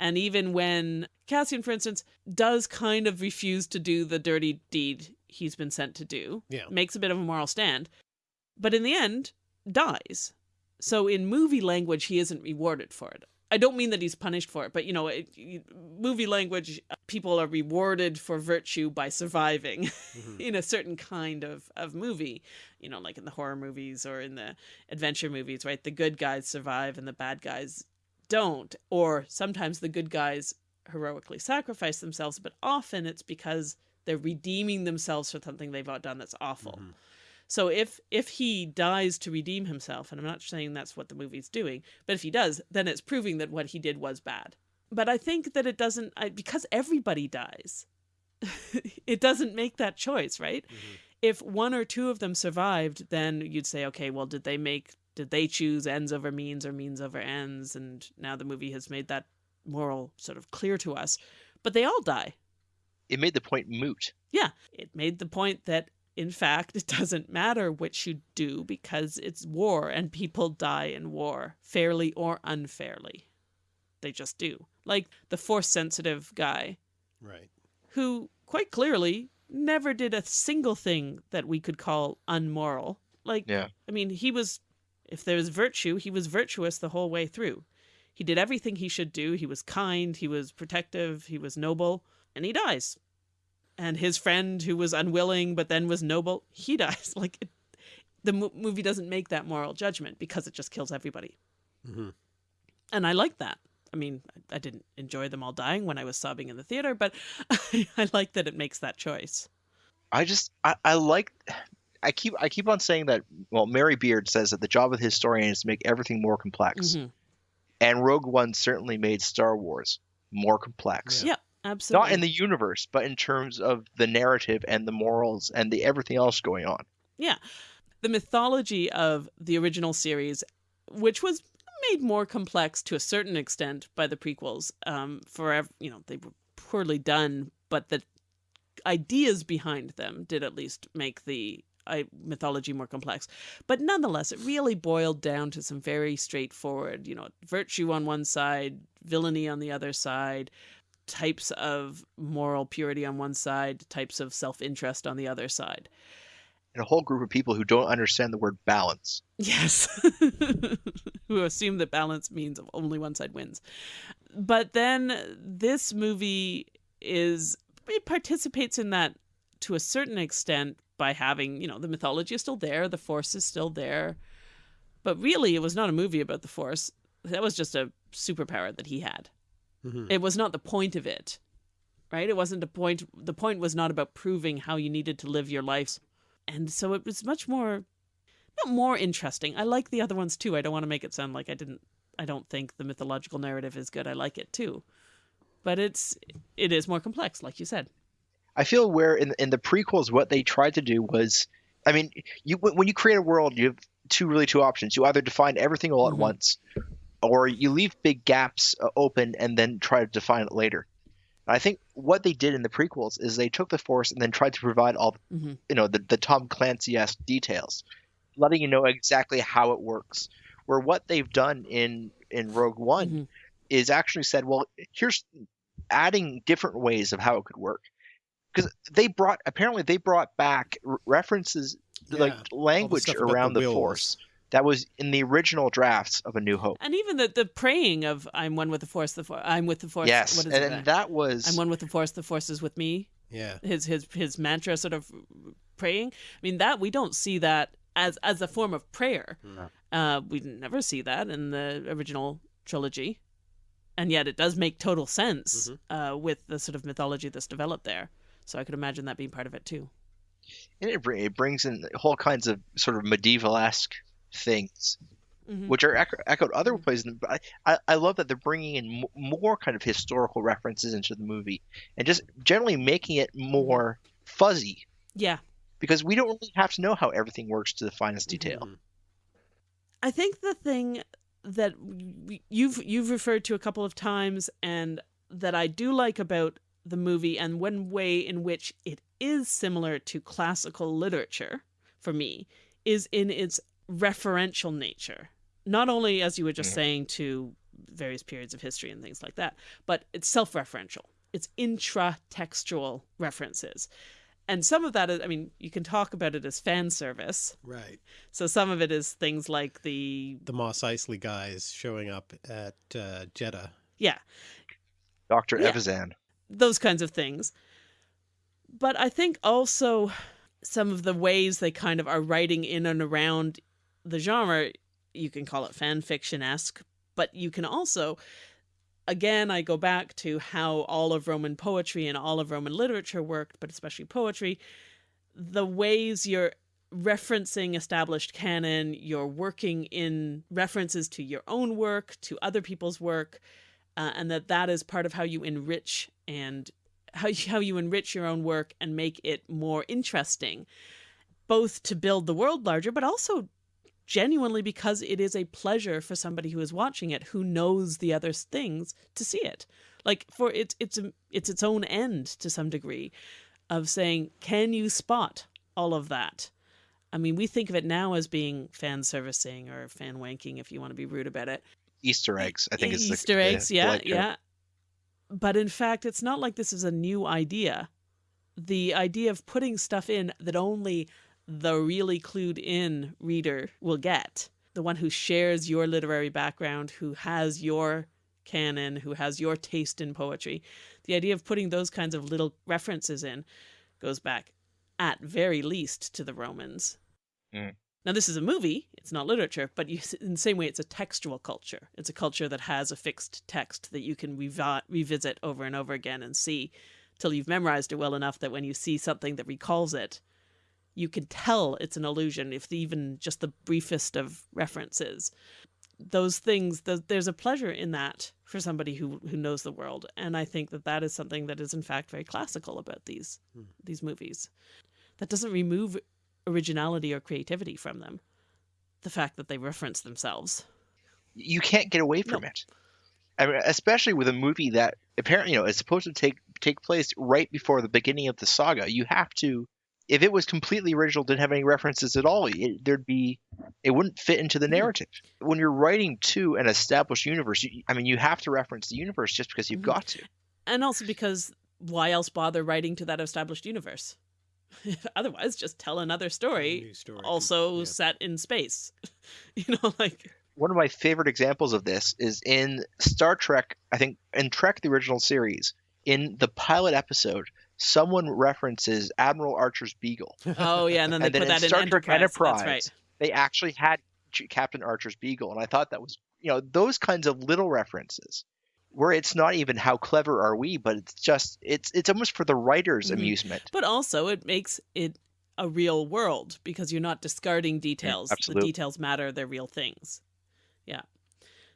Speaker 2: And even when cassian for instance does kind of refuse to do the dirty deed he's been sent to do
Speaker 1: Yeah.
Speaker 2: makes a bit of a moral stand but in the end dies. So in movie language he isn't rewarded for it i don't mean that he's punished for it but you know it, movie language people are rewarded for virtue by surviving
Speaker 1: Mhm.
Speaker 2: in a certain kind of, of movie you know like in the horror movies or in the adventure movies right the good guys survive and the bad guys don't or sometimes the good guys heroically sacrifice themselves but often it's because they're redeeming themselves for something they've done that's awful
Speaker 1: Mhm.
Speaker 2: So if if he dies to redeem himself, and I'm not saying that's what the movie's doing, but if he does, then it's proving that what he did was bad. But I think that it doesn't I, because everybody dies. it doesn't make that choice, right?
Speaker 1: Mhm.
Speaker 2: If one or two of them survived, then you'd say, okay, well, did they make did they choose ends over means or means over ends? And now the movie has made that moral sort of clear to us. But they all die.
Speaker 3: It made the point moot.
Speaker 2: Yeah, it made the point that in fact it doesn't matter which you do because it's war and people die in war, fairly or unfairly. They just do. Like the force sensitive guy
Speaker 1: Right.
Speaker 2: who quite clearly never did a single thing that we could call unmoral. Like
Speaker 3: Yeah.
Speaker 2: I mean, he was if there was virtue, he was virtuous the whole way through. He did everything he should do. He was kind, he was protective, he was noble, and he dies. And his friend who was unwilling but then was noble, he dies. Like it, the mo- movie doesn't make that moral judgment because it just kills everybody.
Speaker 1: hmm
Speaker 2: And I like that. I mean, I didn't enjoy them all dying when I was sobbing in the theater, but I like that it makes that choice.
Speaker 3: I just I, I like I keep I keep on saying that well Mary Beard says that the job of the historian is to make everything more complex.
Speaker 2: Mhm.
Speaker 3: And Rogue One certainly made Star Wars more complex.
Speaker 2: Yeah, absolutely.
Speaker 3: Not in the universe, but in terms of the narrative and the morals and the everything else going on. Yeah.
Speaker 2: The mythology of the original series, which was made more complex to a certain extent by the prequels. Um, forever, you know, they were poorly done, but the ideas behind them did at least make the I, mythology more complex. But nonetheless, it really boiled down to some very straightforward, you know, virtue on one side, villainy on the other side, types of moral purity on one side, types of self interest on the other side.
Speaker 3: And a whole group of people who don't understand the word balance.
Speaker 2: Yes. who assume that balance means only one side wins. But then this movie is, it participates in that to a certain extent by having, you know, the mythology is still there, the force is still there. But really, it was not a movie about the force. That was just a superpower that he had.
Speaker 1: Mhm.
Speaker 2: It was not the point of it, right? It wasn't the point. The point was not about proving how you needed to live your life. And so it was much more, not more interesting. I like the other ones too. I don't want to make it sound like I didn't, I don't think the mythological narrative is good. I like it too. But it's, it is more complex, like you said.
Speaker 3: I feel where in in the prequels, what they tried to do was, I mean, you when you create a world, you have two really two options. You either define everything all at
Speaker 2: Mhm.
Speaker 3: once, or you leave big gaps uh, open and then try to define it later. I think what they did in the prequels is they took the Force and then tried to provide all,
Speaker 2: Mhm.
Speaker 3: you know, the, the Tom Clancy-esque details, letting you know exactly how it works. Where what they've done in in Rogue One
Speaker 2: Mhm.
Speaker 3: is actually said, well, here's adding different ways of how it could work. Because they brought apparently they brought back r- references
Speaker 1: Yeah,
Speaker 3: like
Speaker 1: the
Speaker 3: language
Speaker 1: the
Speaker 3: around the,
Speaker 1: wills.
Speaker 3: Force that was in the original drafts of A New Hope.
Speaker 2: And even the, the praying of "I'm one with the Force," the for- I'm with the Force.
Speaker 3: yes,
Speaker 2: what is
Speaker 3: and,
Speaker 2: it?
Speaker 3: and that was
Speaker 2: I'm one with the Force. The Force is with me.
Speaker 1: Yeah.
Speaker 2: his his his mantra sort of praying. I mean that we don't see that as as a form of prayer.
Speaker 3: No.
Speaker 2: Uh, we never see that in the original trilogy, and yet it does make total sense uh, with the sort of mythology that's developed there. So I could imagine that being part of it too.
Speaker 3: and it, it brings in whole kinds of sort of medieval-esque things
Speaker 2: Mhm.
Speaker 3: which are echo- echoed other places. But I, I, I love that they're bringing in m- more kind of historical references into the movie and just generally making it more fuzzy
Speaker 2: Yeah,
Speaker 3: because we don't really have to know how everything works to the finest detail.
Speaker 1: Mhm.
Speaker 2: I think the thing that we, you've you've referred to a couple of times and that I do like about the movie and one way in which it is similar to classical literature for me is in its referential nature. Not only as you were just
Speaker 3: Mhm.
Speaker 2: saying to various periods of history and things like that, but it's self-referential. It's intra-textual references. And some of that is I mean, you can talk about it as fan service.
Speaker 1: Right.
Speaker 2: So some of it is things like the
Speaker 1: The Mos Eisley guys showing up at uh, Jedha.
Speaker 2: yeah,
Speaker 3: Dr.
Speaker 2: Yeah.
Speaker 3: Evazan.
Speaker 2: those kinds of things. But I think also some of the ways they kind of are writing in and around the genre, you can call it fan fiction esque, but you can also, again, I go back to how all of Roman poetry and all of Roman literature worked, but especially poetry, the ways you're referencing established canon, you're working in references to your own work, to other people's work, uh, and that that is part of how you enrich and how you, how you enrich your own work and make it more interesting, both to build the world larger, but also genuinely because it is a pleasure for somebody who is watching it who knows the other things to see it. Like for it's it's it's its own end to some degree of saying, can you spot all of that? I mean, we think of it now as being fan servicing or fan wanking, if you want to be rude about it.
Speaker 3: Easter eggs, I think is the-
Speaker 2: Easter
Speaker 3: the
Speaker 2: eggs, yeah,
Speaker 3: polite
Speaker 2: yeah. But in fact, it's not like this is a new idea. The idea of putting stuff in that only the really clued in reader will get, the one who shares your literary background, who has your canon, who has your taste in poetry, the idea of putting those kinds of little references in goes back at very least to the Romans.
Speaker 3: Mm.
Speaker 2: Now, this is a movie, it's not literature, but you, in the same way, it's a textual culture. It's a culture that has a fixed text that you can revi- revisit over and over again and see till you've memorized it well enough that when you see something that recalls it, you can tell it's an illusion, if even just the briefest of references. Those things, th- there's a pleasure in that for somebody who, who knows the world. And I think that that is something that is, in fact, very classical about these,
Speaker 1: Hmm.
Speaker 2: these movies. That doesn't remove originality or creativity from them. The fact that they reference themselves.
Speaker 3: you can't get away from it. I mean, especially with a movie that apparently you know is supposed to take take place right before the beginning of the saga. You have to if it was completely original, didn't have any references at all, it, there'd be it wouldn't fit into the narrative. When you're writing to an established universe, you, I mean, you have to reference the universe just because you've
Speaker 2: Mhm.
Speaker 3: got to.
Speaker 2: And also because why else bother writing to that established universe? Otherwise, just tell another story,
Speaker 1: story.
Speaker 2: also
Speaker 1: Yeah.
Speaker 2: set in space. you know, like
Speaker 3: One of my favorite examples of this is in Star Trek. I think in Trek the original series, in the pilot episode, someone references Admiral Archer's beagle.
Speaker 2: oh yeah, and then they
Speaker 3: And
Speaker 2: put
Speaker 3: in
Speaker 2: that in
Speaker 3: Star Trek
Speaker 2: Enterprise. That's
Speaker 3: Enterprise,
Speaker 2: right.
Speaker 3: they actually had Captain Archer's beagle, and I thought that was you know those kinds of little references where it's not even how clever are we, but it's just it's it's almost for the writer's
Speaker 2: Mhm.
Speaker 3: amusement.
Speaker 2: But also, it makes it a real world because you're not discarding details. the details matter; they're real things. Yeah.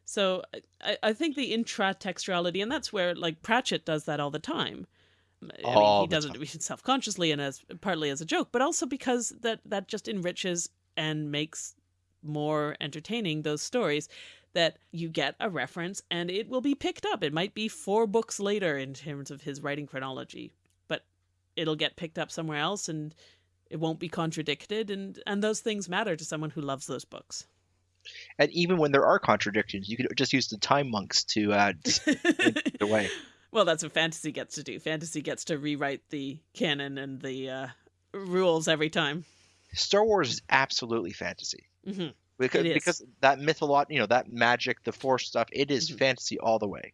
Speaker 2: So I, I think the intratextuality, and that's where like Pratchett does that all the time. I mean, he does it self-consciously and as partly as a joke, but also because that that just enriches and makes more entertaining those stories that you get a reference and it will be picked up. It might be four books later in terms of his writing chronology, but it'll get picked up somewhere else and it won't be contradicted and and those things matter to someone who loves those books.
Speaker 3: And even when there are contradictions, you could just use the time monks to uh, the way.
Speaker 2: Well, that's what fantasy gets to do. Fantasy gets to rewrite the canon and the uh, rules every time.
Speaker 3: Star Wars is absolutely fantasy.
Speaker 2: hmm
Speaker 3: Because,
Speaker 2: It is.
Speaker 3: because that mytholo- you know, that magic, the force stuff, it is
Speaker 2: Mhm.
Speaker 3: fantasy all the way.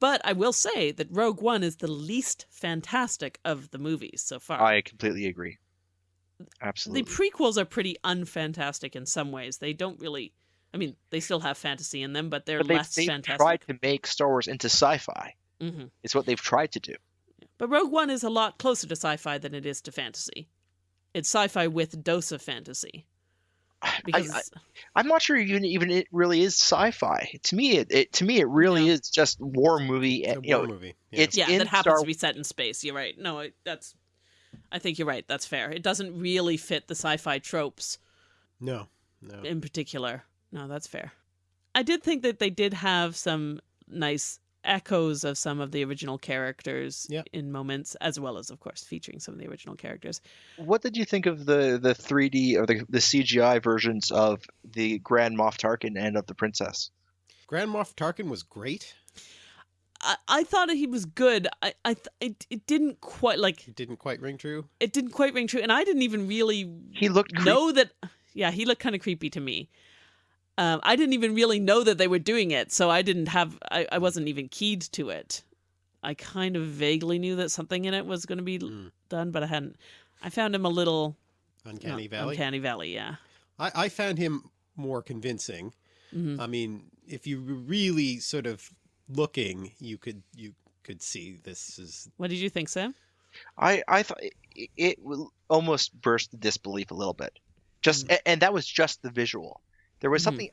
Speaker 2: But I will say that Rogue One is the least fantastic of the movies so far.
Speaker 3: I completely agree. Absolutely.
Speaker 2: The prequels are pretty unfantastic in some ways. They don't really. I mean, they still have fantasy in them, but they're
Speaker 3: but they've,
Speaker 2: less
Speaker 3: they've
Speaker 2: fantastic.
Speaker 3: tried to make Star Wars into sci-fi.
Speaker 2: Hmm
Speaker 3: It's what they've tried to do.
Speaker 2: But Rogue One is a lot closer to sci-fi than it is to fantasy. It's sci-fi with a dose of fantasy because
Speaker 3: I, I, am not sure even even it really is sci-fi. To me, it, it to me it really
Speaker 2: Yeah.
Speaker 3: is just war movie.
Speaker 1: It's a
Speaker 3: and, you
Speaker 1: war
Speaker 3: know,
Speaker 1: movie. Yeah.
Speaker 3: it's
Speaker 2: yeah, that happens
Speaker 3: Star
Speaker 2: to be set in space. You're right. No, it, that's. I think you're right. That's fair. It doesn't really fit the sci-fi tropes
Speaker 1: no, no.
Speaker 2: in particular. No, that's fair. I did think that they did have some nice echoes of some of the original characters
Speaker 1: Yeah.
Speaker 2: in moments, as well as, of course, featuring some of the original characters.
Speaker 3: What did you think of the the 3D or the the CGI versions of the Grand Moff Tarkin and of the Princess?
Speaker 1: Grand Moff Tarkin was great.
Speaker 2: I, I thought he was good. I, I th- it, it didn't quite like
Speaker 1: It didn't quite ring true.
Speaker 2: it didn't quite ring true, and I didn't even really
Speaker 3: He looked creep-
Speaker 2: know that. Yeah, he looked kind of creepy to me. Um, I didn't even really know that they were doing it, so I didn't have. I, I wasn't even keyed to it. I kind of vaguely knew that something in it was going to be
Speaker 1: Mm.
Speaker 2: done, but I hadn't. I found him a little
Speaker 1: Uncanny
Speaker 2: uh,
Speaker 1: Valley.
Speaker 2: Uncanny Valley, yeah.
Speaker 1: I, I found him more convincing.
Speaker 2: hmm
Speaker 1: I mean, if you were really sort of looking, you could you could see this is
Speaker 2: What did you think, Sam?
Speaker 3: I I thought it, it almost burst the disbelief a little bit. Just a- and that was just the visual. There was
Speaker 2: Mhm.
Speaker 3: something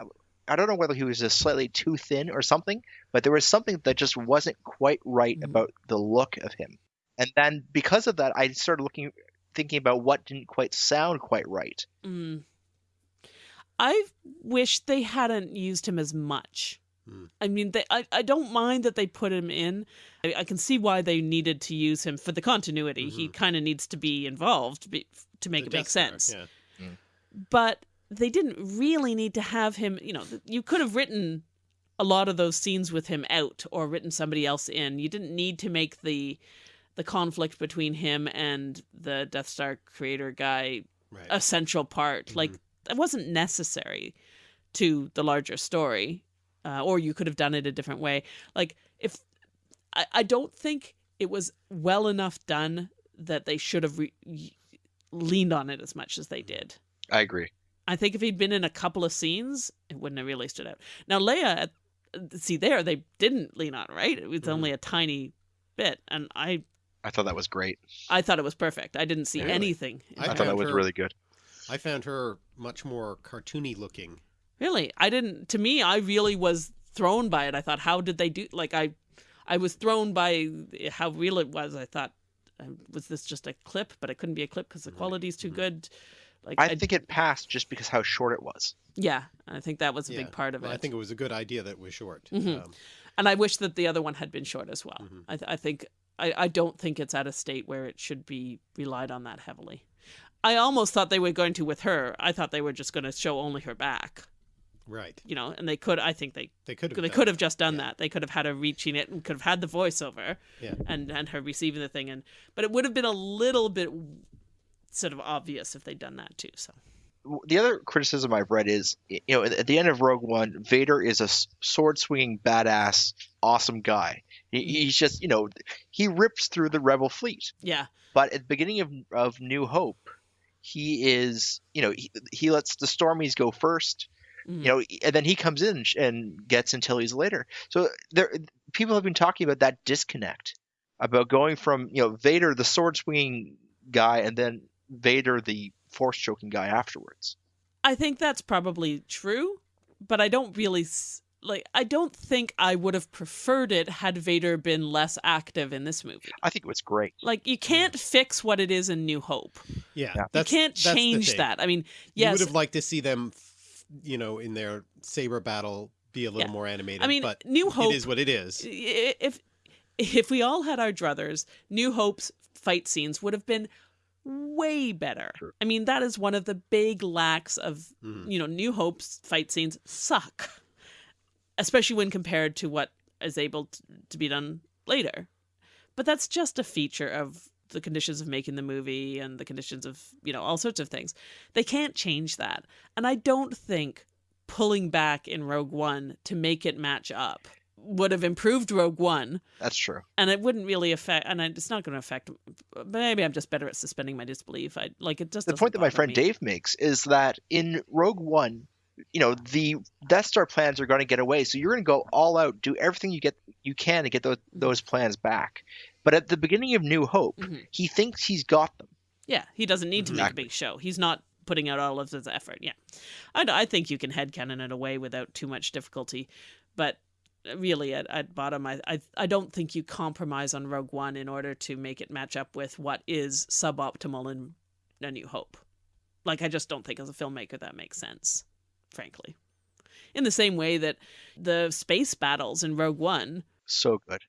Speaker 3: I don't know whether he was just slightly too thin or something, but there was something that just wasn't quite right
Speaker 2: Mhm.
Speaker 3: about the look of him. And then because of that, I started looking thinking about what didn't quite sound quite right.
Speaker 2: Mm. I wish they hadn't used him as much.
Speaker 1: Hmm.
Speaker 2: I mean, they, I, I don't mind that they put him in. I, I can see why they needed to use him for the continuity. He kind of needs to be involved be, to make
Speaker 1: the
Speaker 2: it make
Speaker 1: Death Star,
Speaker 2: sense.
Speaker 1: Yeah.
Speaker 2: But they didn't really need to have him. You know, you could have written a lot of those scenes with him out, or written somebody else in. You didn't need to make the the conflict between him and the Death Star creator guy
Speaker 1: Right.
Speaker 2: a central part. Like that wasn't necessary to the larger story, uh, or you could have done it a different way. Like if I, I don't think it was well enough done that they should have re- leaned on it as much as they did.
Speaker 3: I agree.
Speaker 2: I think if he'd been in a couple of scenes, it wouldn't have really stood out. Now Leia, see there, they didn't lean on right. It was
Speaker 1: Mhm.
Speaker 2: only a tiny bit, and I
Speaker 3: I thought that was great.
Speaker 2: I thought it was perfect. I didn't see
Speaker 1: Really?
Speaker 2: anything.
Speaker 1: I
Speaker 3: I, thought that was
Speaker 1: her-
Speaker 3: really good.
Speaker 1: I found her much more cartoony looking.
Speaker 2: Really, I didn't. To me, I really was thrown by it. I thought, how did they do? Like, I, I was thrown by how real it was. I thought, um, was this just a clip? But it couldn't be a clip because the
Speaker 1: Right.
Speaker 2: quality's too
Speaker 1: Mhm.
Speaker 2: good. Like,
Speaker 3: I think it passed just because how short it was.
Speaker 2: yeah, I think that was a
Speaker 1: Yeah.
Speaker 2: big part of
Speaker 1: Well,
Speaker 2: it.
Speaker 1: I think it was a good idea that it was short.
Speaker 2: Mhm.
Speaker 1: Um,
Speaker 2: and I wish that the other one had been short as well.
Speaker 1: Mhm.
Speaker 2: I, th- I think I, I don't think it's at a state where it should be relied on that heavily. I almost thought they were going to with her. I thought they were just going to show only her back,
Speaker 1: Right.
Speaker 2: you know, and they could. I think they
Speaker 1: They could have.
Speaker 2: they could have just done
Speaker 1: Yeah.
Speaker 2: that. They could have had her reaching it and could have had the voiceover
Speaker 1: Yeah.
Speaker 2: and and her receiving the thing and but it would have been a little bit sort of obvious if they'd done that too. So
Speaker 3: the other criticism I've read is, you know, at the end of Rogue One, Vader is a sword swinging badass, awesome guy. He, he's just, you know, he rips through the Rebel fleet.
Speaker 2: yeah,
Speaker 3: But at the beginning of of New Hope, he is, you know, he, he lets the Stormies go first,
Speaker 2: Mhm.
Speaker 3: you know, and then he comes in and gets until he's later. So there, people have been talking about that disconnect, about going from, you know, Vader the sword swinging guy, and then Vader the force choking guy afterwards.
Speaker 2: I think that's probably true, but I don't really like. I don't think I would have preferred it had Vader been less active in this movie.
Speaker 3: I think it was great.
Speaker 2: Like you can't fix what it is in New Hope.
Speaker 1: Yeah.
Speaker 3: Yeah.
Speaker 1: That's,
Speaker 2: you can't
Speaker 1: that's
Speaker 2: change that. I mean,
Speaker 1: You
Speaker 2: yes,
Speaker 1: would have liked to see them, you know, in their saber battle be a little
Speaker 2: Yeah.
Speaker 1: more animated.
Speaker 2: I mean,
Speaker 1: but
Speaker 2: New Hope
Speaker 1: it is what it is.
Speaker 2: if if we all had our druthers, New Hope's fight scenes would have been way better.
Speaker 3: True.
Speaker 2: I mean, that is one of the big lacks of
Speaker 1: Mhm.
Speaker 2: you know New Hope's fight scenes suck, especially when compared to what is able to, to be done later. But that's just a feature of the conditions of making the movie and the conditions of you know all sorts of things. They can't change that, and I don't think pulling back in Rogue One to make it match up would have improved Rogue One,
Speaker 3: That's true.
Speaker 2: and it wouldn't really affect. And it's not going to affect. Maybe I'm just better at suspending my disbelief. I like it. Just
Speaker 3: The point that my friend
Speaker 2: me.
Speaker 3: Dave makes is that in Rogue One, you know, the Death Star plans are going to get away, so you're going to go all out, do everything you get you can to get those those plans back. But at the beginning of New Hope,
Speaker 2: Mhm.
Speaker 3: he thinks he's got them.
Speaker 2: Yeah, he doesn't need to make a big show. He's not putting out all of his effort. Yeah, I, I think you can headcanon it away without too much difficulty, but really at, at bottom, I, I I don't think you compromise on Rogue One in order to make it match up with what is suboptimal in A New Hope. Like I just don't think as a filmmaker that makes sense, frankly. In the same way that the space battles in Rogue One,
Speaker 3: So good.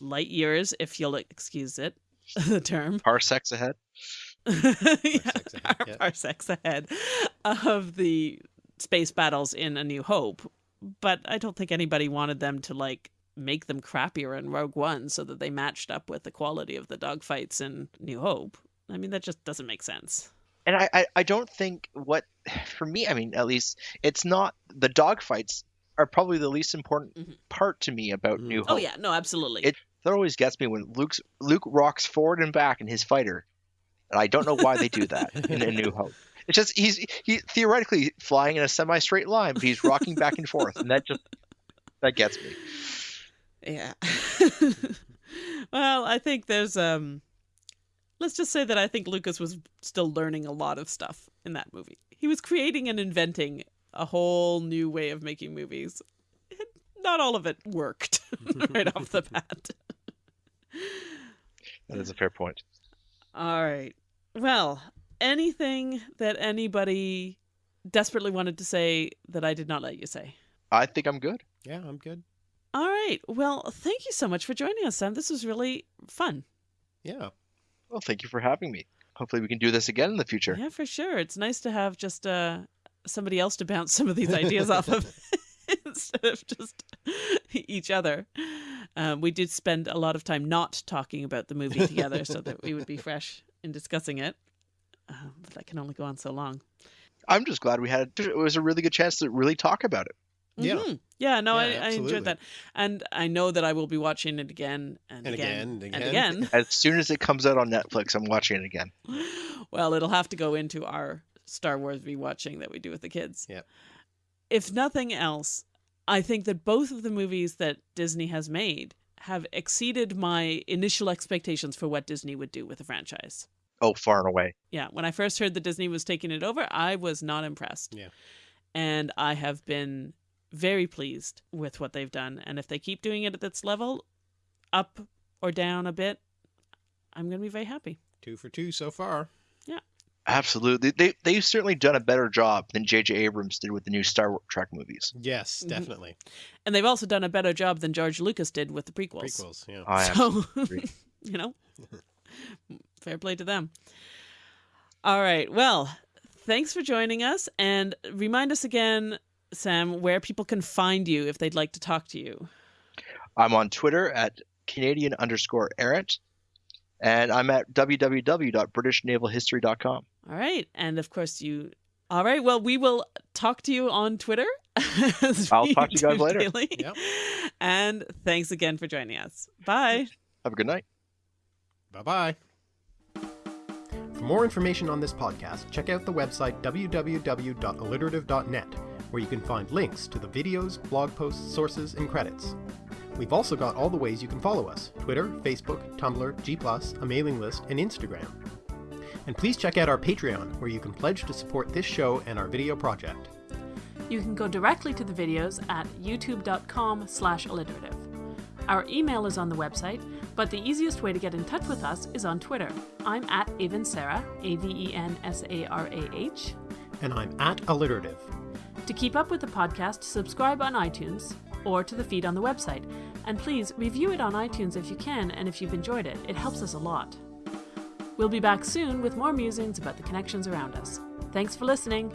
Speaker 2: light years, if you'll excuse it, the term,
Speaker 3: Parsecs ahead.
Speaker 2: yeah,
Speaker 1: Parsecs ahead, yeah.
Speaker 2: parsecs ahead of the space battles in A New Hope. But I don't think anybody wanted them to like make them crappier in Rogue One so that they matched up with the quality of the dogfights in New Hope. I mean, that just doesn't make sense.
Speaker 3: And I, I, I don't think what for me, I mean, at least it's not the dogfights are probably the least important
Speaker 2: Mhm.
Speaker 3: part to me about
Speaker 1: Mhm.
Speaker 3: New Hope.
Speaker 2: Oh yeah, no, absolutely.
Speaker 3: It- That always gets me when Luke's Luke rocks forward and back in his fighter. And I don't know why they do that in A New Hope. It's just he's he theoretically flying in a semi straight line, but he's rocking back and forth, and that just that gets me.
Speaker 2: Yeah. well, I think there's um let's just say that I think Lucas was still learning a lot of stuff in that movie. He was creating and inventing a whole new way of making movies. Not all of it worked right off the bat.
Speaker 3: That is a fair point.
Speaker 2: All right. Well, anything that anybody desperately wanted to say that I did not let you say?
Speaker 3: I think I'm good.
Speaker 1: Yeah, I'm good.
Speaker 2: All right. Well, thank you so much for joining us, Sam. This was really fun.
Speaker 1: Yeah.
Speaker 3: Well, thank you for having me. Hopefully, we can do this again in the future.
Speaker 2: Yeah, for sure. It's nice to have just uh, somebody else to bounce some of these ideas off of instead of just each other. Um, we did spend a lot of time not talking about the movie together so that we would be fresh in discussing it. Uh, but that can only go on so long.
Speaker 3: I'm just glad we had it It was a really good chance to really talk about it.
Speaker 1: Yeah.
Speaker 2: Mhm. Yeah, no,
Speaker 1: Yeah,
Speaker 2: I, I enjoyed that. And I know that I will be watching it again and,
Speaker 1: And
Speaker 2: again,
Speaker 1: again,
Speaker 2: and
Speaker 1: and
Speaker 2: again.
Speaker 3: As soon as it comes out on Netflix, I'm watching it again.
Speaker 2: well, it'll have to go into our Star Wars rewatching that we do with the kids.
Speaker 1: Yep.
Speaker 2: If nothing else, I think that both of the movies that Disney has made have exceeded my initial expectations for what Disney would do with the franchise.
Speaker 3: Oh, far and away.
Speaker 2: Yeah, when I first heard that Disney was taking it over, I was not impressed.
Speaker 1: Yeah.
Speaker 2: And I have been very pleased with what they've done. And if they keep doing it at this level, up or down a bit, I'm going to be very happy.
Speaker 1: Two for two so far. Yeah.
Speaker 3: Absolutely. They they've certainly done a better job than J.J. Abrams did with the new Star Trek movies.
Speaker 1: Yes,
Speaker 2: Mhm.
Speaker 1: definitely.
Speaker 2: And they've also done a better job than George Lucas did with the prequels.
Speaker 1: Prequels. Yeah.
Speaker 3: I
Speaker 2: so, you know, fair play to them. All right. Well, thanks for joining us. And remind us again, Sam, where people can find you if they'd like to talk to you.
Speaker 3: I'm on Twitter at Canadian underscore errant, and I'm at www.britishnavalhistory.com.
Speaker 2: All right. And of course, you. All right. Well, we will talk to you on Twitter.
Speaker 3: I'll talk to you guys later.
Speaker 1: Yep.
Speaker 2: And thanks again for joining us. Bye.
Speaker 3: Have a good night.
Speaker 1: Bye-bye. For more information on this podcast, check out the website www.alliterative.net, where you can find links to the videos, blog posts, sources, and credits. We've also got all the ways you can follow us Twitter, Facebook, Tumblr, G, a mailing list, and Instagram. And please check out our Patreon, where you can pledge to support this show and our video project.
Speaker 2: You can go directly to the videos at youtube.com slash alliterative. Our email is on the website, but the easiest way to get in touch with us is on Twitter. I'm at Avensarah, A-V-E-N-S-A-R-A-H.
Speaker 1: And I'm at Alliterative.
Speaker 2: To keep up with the podcast, subscribe on iTunes or to the feed on the website. And please review it on iTunes if you can and if you've enjoyed it. It helps us a lot. We'll be back soon with more musings about the connections around us. Thanks for listening.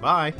Speaker 1: Bye!